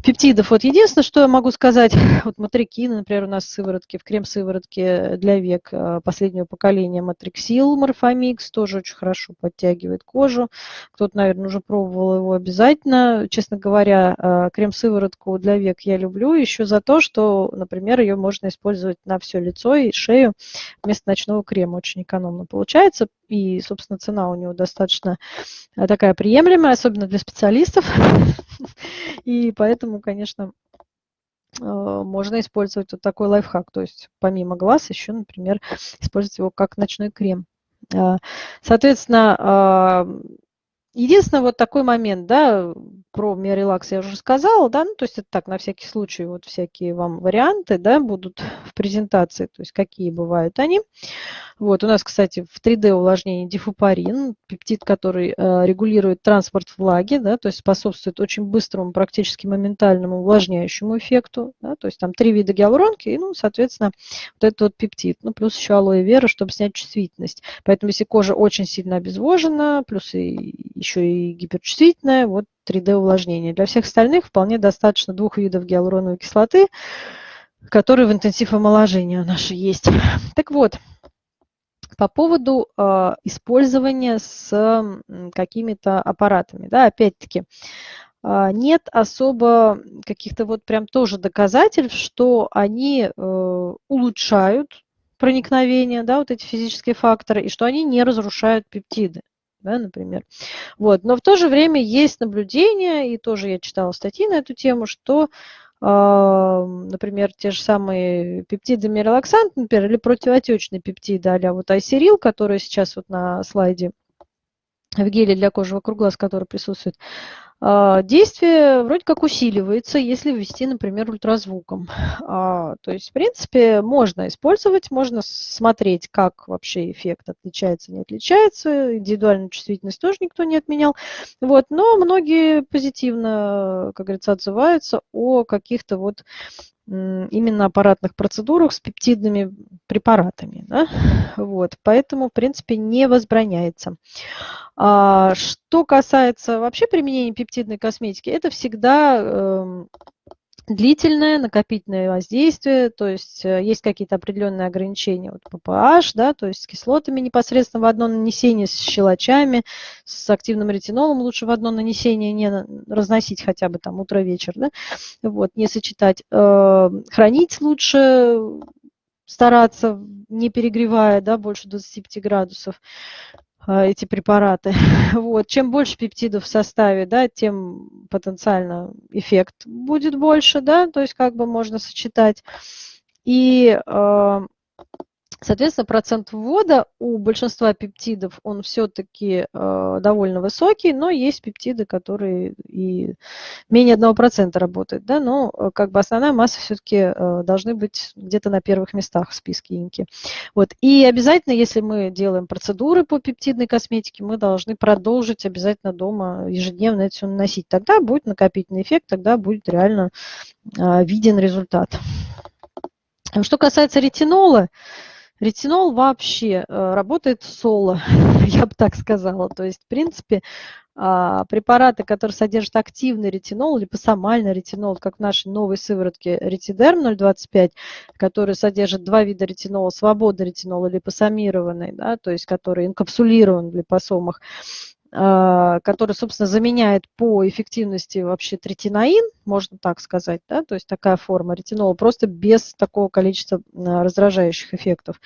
пептидов. Вот единственное, что я могу сказать, вот матрикин, например, у нас в сыворотке, в крем-сыворотке для век э, последнего поколения матриксил морфомикс, тоже очень хорошо подтягивает кожу. Кто-то, наверное, уже пробовал его обязательно. Честно говоря, э, крем-сыворотку для век я люблю еще за то, что, например, ее можно использовать на все лицо и шею вместо ночного крема. Очень экономно получается. И, собственно, цена у него достаточно э, такая приемлемая, особенно для специалистов. И поэтому, конечно, э, можно использовать вот такой лайфхак. То есть помимо глаз еще, например, использовать его как ночной крем. Э, соответственно, Единственное, вот такой момент, да, про миорелакс я уже сказала, да, ну, то есть это так, на всякий случай, вот всякие вам варианты, да, будут в презентации, то есть какие бывают они. Вот, у нас, кстати, в 3D увлажнении дифупарин, пептид, который э, регулирует транспорт влаги, да, то есть способствует очень быстрому, практически моментальному увлажняющему эффекту, да, то есть там три вида гиалуронки, и, ну, соответственно, вот этот вот пептид, ну, плюс еще алоэ вера, чтобы снять чувствительность. Поэтому, если кожа очень сильно обезвожена, плюс и еще и гиперчувствительная, вот 3D увлажнение. Для всех остальных вполне достаточно двух видов гиалуроновой кислоты, которые в интенсив омоложения наши есть. Так вот, по поводу э, использования с какими-то аппаратами. Да, опять-таки, э, нет особо каких-то вот прям тоже доказательств, что они э, улучшают проникновение, да, вот эти физические факторы, и что они не разрушают пептиды да, например. Вот. Но в то же время есть наблюдения, и тоже я читала статьи на эту тему, что, э, например, те же самые пептиды мирелаксант, например, или противоотечные пептиды, а вот айсерил, которые сейчас вот на слайде в геле для кожи вокруг глаз, который присутствует, а, действие вроде как усиливается, если ввести, например, ультразвуком. А, то есть, в принципе, можно использовать, можно смотреть, как вообще эффект отличается, не отличается. Индивидуальную чувствительность тоже никто не отменял. Вот, но многие позитивно, как говорится, отзываются о каких-то вот именно аппаратных процедурах с пептидными препаратами. Да? Вот, поэтому, в принципе, не возбраняется. А, что касается вообще применения пептидной косметики, это всегда э, длительное накопительное воздействие, то есть э, есть какие-то определенные ограничения вот, по pH, да, то есть с кислотами непосредственно в одно нанесение, с щелочами, с активным ретинолом лучше в одно нанесение не разносить хотя бы там утро-вечер, да, вот, не сочетать. Э, хранить лучше стараться, не перегревая, да, больше 25 градусов. А, эти препараты. Вот. Чем больше пептидов в составе, да, тем потенциально эффект будет больше, да, то есть как бы можно сочетать. И а, Соответственно, процент ввода у большинства пептидов, он все-таки э, довольно высокий, но есть пептиды, которые и менее 1% работают. Да? Но э, как бы основная масса все-таки э, должны быть где-то на первых местах в списке инки. Вот. И обязательно, если мы делаем процедуры по пептидной косметике, мы должны продолжить обязательно дома ежедневно это все наносить. Тогда будет накопительный эффект, тогда будет реально э, виден результат. Что касается ретинола, Ретинол вообще э, работает соло, я бы так сказала. То есть, в принципе, а, препараты, которые содержат активный ретинол, липосомальный ретинол, как в нашей новой сыворотке ретидерм 0,25, который содержит два вида ретинола, свободный ретинол и липосомированный, да, то есть который инкапсулирован в липосомах, который, собственно, заменяет по эффективности вообще третинаин, можно так сказать, да, то есть такая форма ретинола, просто без такого количества а, раздражающих эффектов.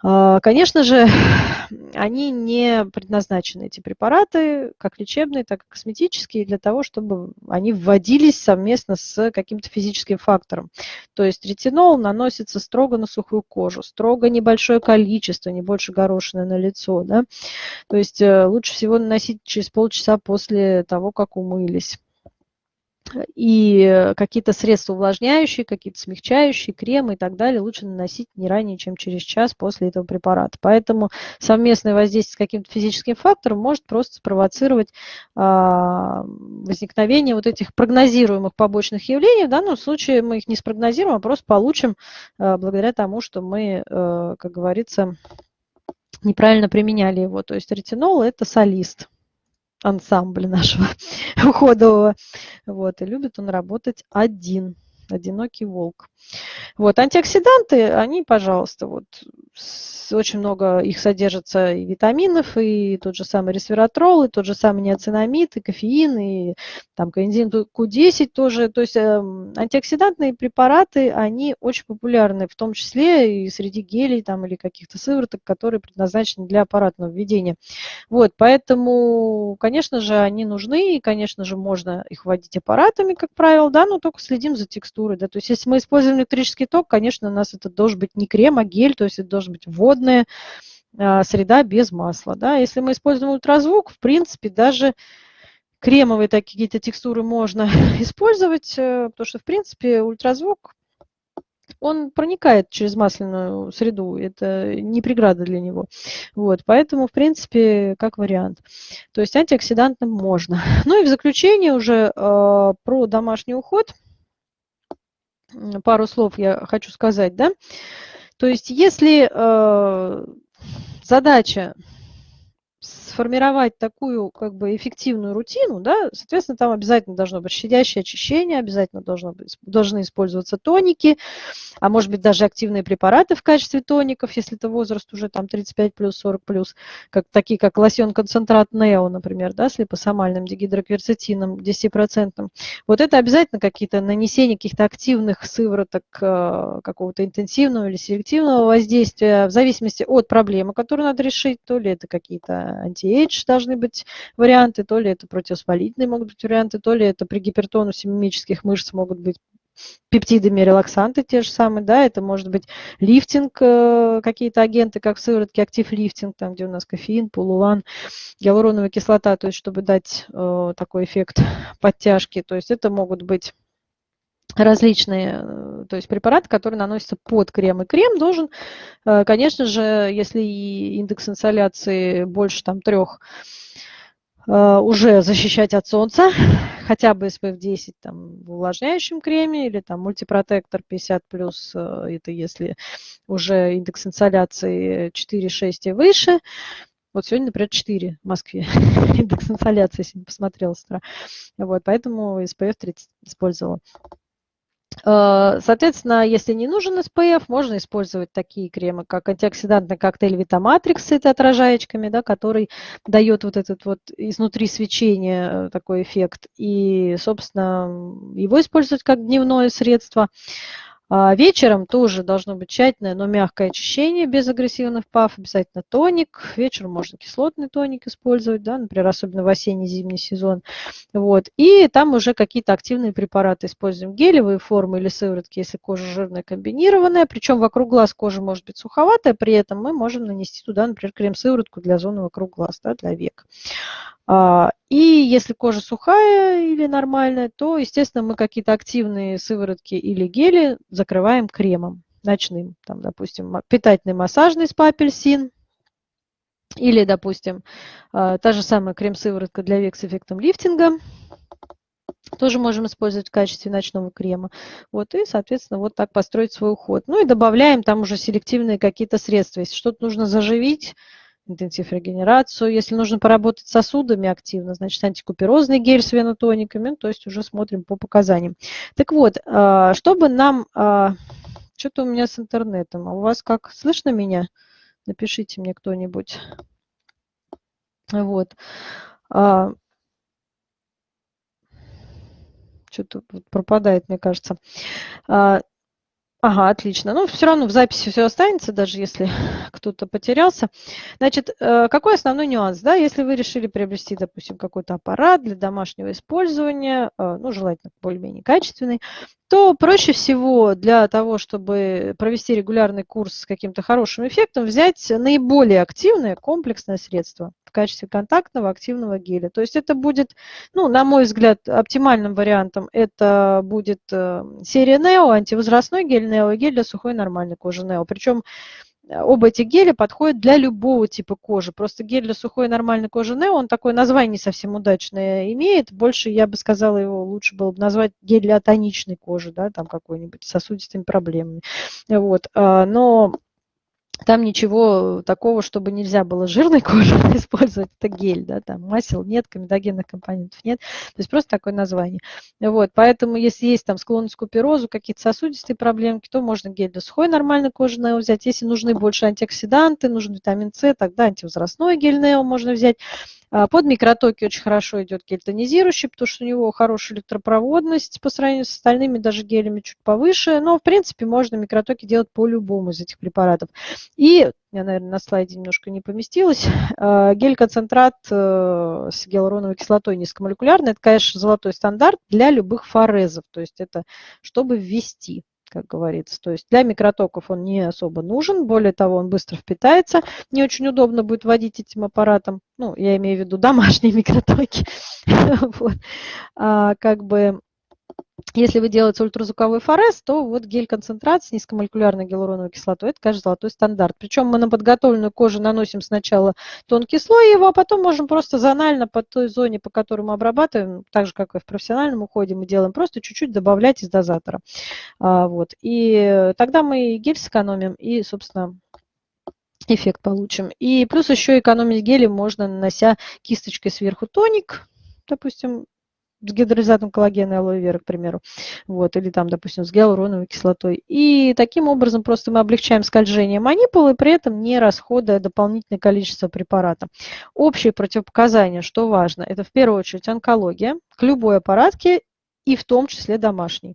А, конечно же, они не предназначены, эти препараты, как лечебные, так и косметические, для того, чтобы они вводились совместно с каким-то физическим фактором. То есть ретинол наносится строго на сухую кожу, строго небольшое количество, не больше горошины на лицо. Да? То есть э, лучше всего наносить через полчаса после того, как умылись и какие-то средства увлажняющие, какие-то смягчающие, кремы и так далее лучше наносить не ранее, чем через час после этого препарата. Поэтому совместное воздействие с каким-то физическим фактором может просто спровоцировать а, возникновение вот этих прогнозируемых побочных явлений. В данном случае мы их не спрогнозируем, а просто получим а, благодаря тому, что мы, а, как говорится, неправильно применяли его. То есть ретинол – это солист ансамбля нашего уходового. Вот, и любит он работать один, одинокий волк. Вот, антиоксиданты, они, пожалуйста, вот очень много их содержится и витаминов, и тот же самый ресвератрол, и тот же самый неоцинамид, и кофеин, и там коэнзим Q10 тоже. То есть э, антиоксидантные препараты, они очень популярны, в том числе и среди гелей там, или каких-то сывороток, которые предназначены для аппаратного введения. Вот, поэтому, конечно же, они нужны, и, конечно же, можно их вводить аппаратами, как правило, да, но только следим за текстурой. Да. То есть если мы используем электрический ток, конечно, у нас это должен быть не крем, а гель, то есть это должен быть водная а, среда без масла. Да. Если мы используем ультразвук, в принципе, даже кремовые такие какие-то текстуры можно использовать, э, потому что, в принципе, ультразвук он проникает через масляную среду, это не преграда для него. Вот, поэтому, в принципе, как вариант. То есть антиоксидантным можно. Ну и в заключение уже э, про домашний уход – пару слов я хочу сказать, да. То есть если э, задача сформировать такую как бы эффективную рутину, да, соответственно, там обязательно должно быть щадящее очищение, обязательно должно быть, должны использоваться тоники, а может быть даже активные препараты в качестве тоников, если это возраст уже там 35 плюс, 40 плюс, как, такие как лосьон концентрат Нео, например, да, с липосомальным дигидрокверцетином 10%. Вот это обязательно какие-то нанесения каких-то активных сывороток э, какого-то интенсивного или селективного воздействия в зависимости от проблемы, которую надо решить, то ли это какие-то анти anti должны быть варианты, то ли это противовоспалительные могут быть варианты, то ли это при гипертонусе мимических мышц могут быть пептидами, релаксанты те же самые, да, это может быть лифтинг, э, какие-то агенты, как в сыворотке актив лифтинг, там, где у нас кофеин, полулан, гиалуроновая кислота, то есть чтобы дать э, такой эффект подтяжки, то есть это могут быть различные, э, то есть препараты, которые наносятся под крем. И крем должен, э, конечно же, если индекс инсоляции больше там трех, э, уже защищать от солнца, хотя бы SPF 10 там, в увлажняющем креме или там мультипротектор 50 плюс, это если уже индекс инсоляции 4-6 и выше. Вот сегодня, например, 4 в Москве индекс инсоляции, если не посмотрела с утра. Вот, поэтому SPF 30 использовала. Э, соответственно, если не нужен SPF, можно использовать такие кремы, как антиоксидантный коктейль Витаматрикс с отражаечками, да, который дает вот этот вот изнутри свечение э, такой эффект. И, собственно, его использовать как дневное средство. А вечером тоже должно быть тщательное, но мягкое очищение без агрессивных пав, обязательно тоник. Вечером можно кислотный тоник использовать, да, например, особенно в осенне-зимний сезон. Вот. И там уже какие-то активные препараты используем, гелевые формы или сыворотки, если кожа жирная, комбинированная. Причем вокруг глаз кожа может быть суховатая, при этом мы можем нанести туда, например, крем-сыворотку для зоны вокруг глаз, да, для век. А, и если кожа сухая или нормальная, то, естественно, мы какие-то активные сыворотки или гели закрываем кремом ночным. Там, допустим, питательный массажный спа-апельсин. Или, допустим, а, та же самая крем-сыворотка для век с эффектом лифтинга. Тоже можем использовать в качестве ночного крема. Вот, и, соответственно, вот так построить свой уход. Ну и добавляем там уже селективные какие-то средства. Если что-то нужно заживить, интенсив регенерацию. Если нужно поработать сосудами активно, значит антикуперозный гель с венотониками, то есть уже смотрим по показаниям. Так вот, а, чтобы нам... А, что-то у меня с интернетом. А у вас как? Слышно меня? Напишите мне кто-нибудь. Вот. А, что-то пропадает, мне кажется. Ага, отлично. Ну, все равно в записи все останется, даже если кто-то потерялся. Значит, э, какой основной нюанс? Да? Если вы решили приобрести, допустим, какой-то аппарат для домашнего использования, э, ну, желательно более-менее качественный, то проще всего для того, чтобы провести регулярный курс с каким-то хорошим эффектом, взять наиболее активное комплексное средство в качестве контактного активного геля. То есть это будет, ну, на мой взгляд, оптимальным вариантом это будет э, серия Neo, антивозрастной гель Neo и гель для сухой нормальной кожи Neo. Причем э, оба эти геля подходят для любого типа кожи. Просто гель для сухой нормальной кожи Neo, он такое название не совсем удачное имеет. Больше, я бы сказала, его лучше было бы назвать гель для тоничной кожи, да, там какой-нибудь сосудистыми проблемами. Вот. А, но там ничего такого, чтобы нельзя было жирной кожи использовать, это гель, да, там масел нет, комедогенных компонентов нет, то есть просто такое название. Вот, поэтому если есть там склонность к куперозу, какие-то сосудистые проблемки, то можно гель для сухой нормальной кожи Нео взять. Если нужны больше антиоксиданты, нужен витамин С, тогда антивозрастной гель Нео можно взять. А, под микротоки очень хорошо идет гель тонизирующий, потому что у него хорошая электропроводность по сравнению с остальными даже гелями чуть повыше. Но, в принципе, можно микротоки делать по любому из этих препаратов. И, я, наверное, на слайде немножко не поместилась, а, гель-концентрат э, с гиалуроновой кислотой низкомолекулярный, это, конечно, золотой стандарт для любых форезов, то есть это чтобы ввести как говорится. То есть для микротоков он не особо нужен, более того, он быстро впитается. Не очень удобно будет водить этим аппаратом, ну, я имею в виду домашние микротоки. вот. а, как бы если вы делаете ультразвуковой форез, то вот гель-концентрат с низкомолекулярной гиалуроновой кислотой, это, конечно, золотой стандарт. Причем мы на подготовленную кожу наносим сначала тонкий слой его, а потом можем просто зонально по той зоне, по которой мы обрабатываем, так же, как и в профессиональном уходе мы делаем, просто чуть-чуть добавлять из дозатора. А, вот. И тогда мы гель сэкономим и, собственно, эффект получим. И плюс еще экономить гелем можно, нанося кисточкой сверху тоник, допустим, с гидролизатом коллагена и алоэ вера, к примеру, вот, или там, допустим, с гиалуроновой кислотой. И таким образом просто мы облегчаем скольжение манипулы, при этом не расходуя дополнительное количество препарата. Общие противопоказания, что важно, это в первую очередь онкология к любой аппаратке и в том числе домашней.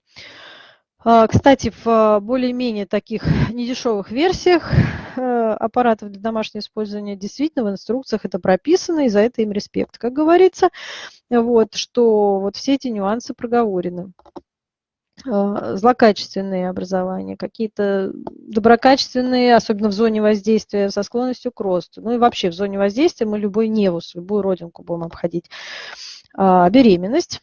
А, кстати, в а, более-менее таких недешевых версиях э, аппаратов для домашнего использования действительно в инструкциях это прописано, и за это им респект, как говорится, вот, что вот все эти нюансы проговорены а, злокачественные образования, какие-то доброкачественные, особенно в зоне воздействия, со склонностью к росту. Ну и вообще в зоне воздействия мы любой невус, любую родинку будем обходить. Беременность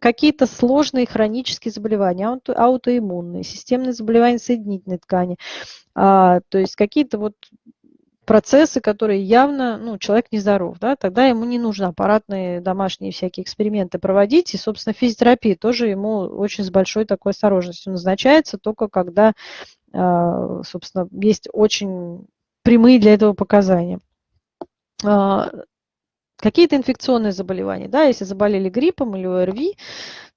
какие-то сложные хронические заболевания, ауто, аутоиммунные, системные заболевания соединительной ткани, а, то есть какие-то вот процессы, которые явно, ну, человек нездоров, да, тогда ему не нужно аппаратные домашние всякие эксперименты проводить, и, собственно, физиотерапия тоже ему очень с большой такой осторожностью назначается, только когда, а, собственно, есть очень прямые для этого показания. Какие-то инфекционные заболевания, да, если заболели гриппом или ОРВИ,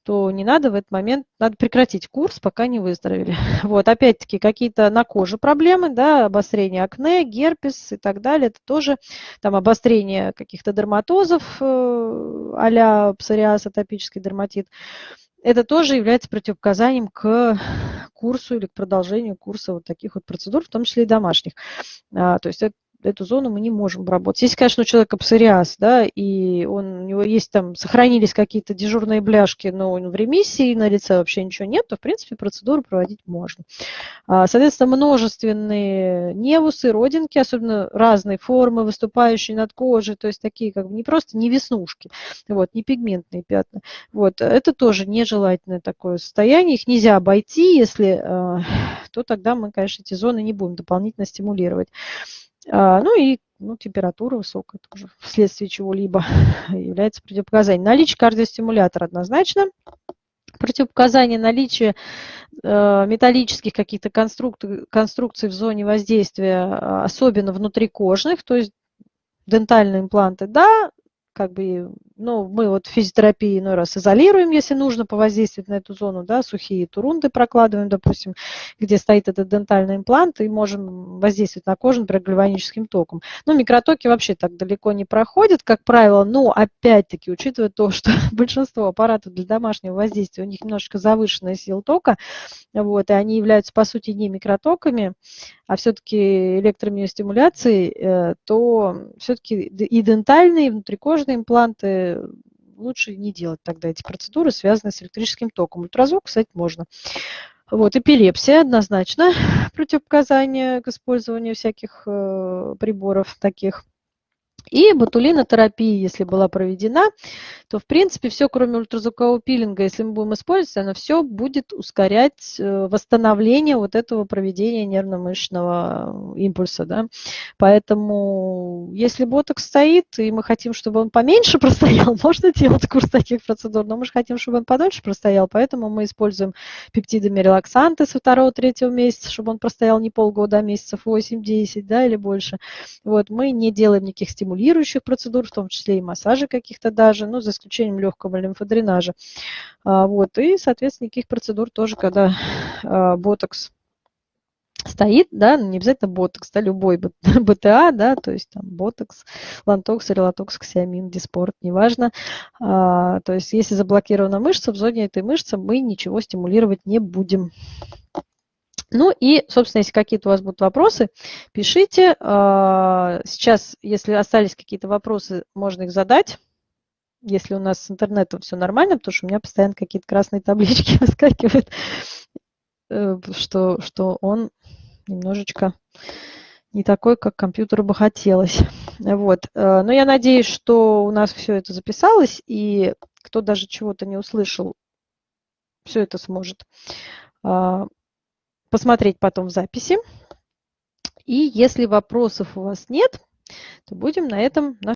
то не надо в этот момент, надо прекратить курс, пока не выздоровели. Вот, опять-таки, какие-то на коже проблемы, да, обострение акне, герпес и так далее, это тоже там обострение каких-то дерматозов э, а-ля псориаз, атопический дерматит. Это тоже является противопоказанием к курсу или к продолжению курса вот таких вот процедур, в том числе и домашних. А, то есть это эту зону мы не можем обработать. Если, конечно, у человека псориаз, да, и он, у него есть там, сохранились какие-то дежурные бляшки, но он в ремиссии, на лице вообще ничего нет, то, в принципе, процедуру проводить можно. А, соответственно, множественные невусы, родинки, особенно разные формы, выступающие над кожей, то есть такие как бы не просто не веснушки, вот, не пигментные пятна. Вот, это тоже нежелательное такое состояние, их нельзя обойти, если, а, то тогда мы, конечно, эти зоны не будем дополнительно стимулировать. А, ну и ну, температура высокая тоже вследствие чего-либо является противопоказанием. Наличие кардиостимулятора однозначно. Противопоказание наличия э, металлических каких-то конструк конструкций в зоне воздействия, а, особенно внутрикожных, то есть дентальные импланты, да, как бы ну, мы вот физиотерапии иной раз изолируем, если нужно повоздействовать на эту зону, да, сухие турунды прокладываем, допустим, где стоит этот дентальный имплант, и можем воздействовать на кожу, например, гальваническим током. Но микротоки вообще так далеко не проходят, как правило, но опять-таки, учитывая то, что большинство аппаратов для домашнего воздействия, у них немножечко завышенная сила тока, вот, и они являются, по сути, не микротоками, а все-таки электромиостимуляцией, э, то все-таки и дентальные, и внутрикожные импланты лучше не делать тогда эти процедуры, связанные с электрическим током. Ультразвук, кстати, можно. Вот, эпилепсия однозначно противопоказание к использованию всяких э, приборов таких. И ботулинотерапия, если была проведена, то, в принципе, все, кроме ультразвукового пилинга, если мы будем использовать, оно все будет ускорять э, восстановление вот этого проведения нервно-мышечного импульса. Да? Поэтому, если ботокс стоит, и мы хотим, чтобы он поменьше простоял, можно делать курс таких процедур, но мы же хотим, чтобы он подольше простоял, поэтому мы используем пептидами миорелаксанты со второго-третьего месяца, чтобы он простоял не полгода, а месяцев 8-10 да, или больше. Вот, мы не делаем никаких стимулов стимулирующих процедур, в том числе и массажи каких-то даже, ну, за исключением легкого лимфодренажа. А, вот, и, соответственно, никаких процедур тоже, когда а, ботокс стоит, да, не обязательно ботокс, да, любой БТА, да, то есть там ботокс, лантокс, релатокс, ксеомин, диспорт, неважно. А, то есть если заблокирована мышца, в зоне этой мышцы мы ничего стимулировать не будем. Ну и, собственно, если какие-то у вас будут вопросы, пишите. А, сейчас, если остались какие-то вопросы, можно их задать. Если у нас с интернетом все нормально, потому что у меня постоянно какие-то красные таблички выскакивают, э, что, что он немножечко не такой, как компьютеру бы хотелось. Вот. Э, но я надеюсь, что у нас все это записалось, и кто даже чего-то не услышал, все это сможет а, посмотреть потом в записи. И если вопросов у вас нет, то будем на этом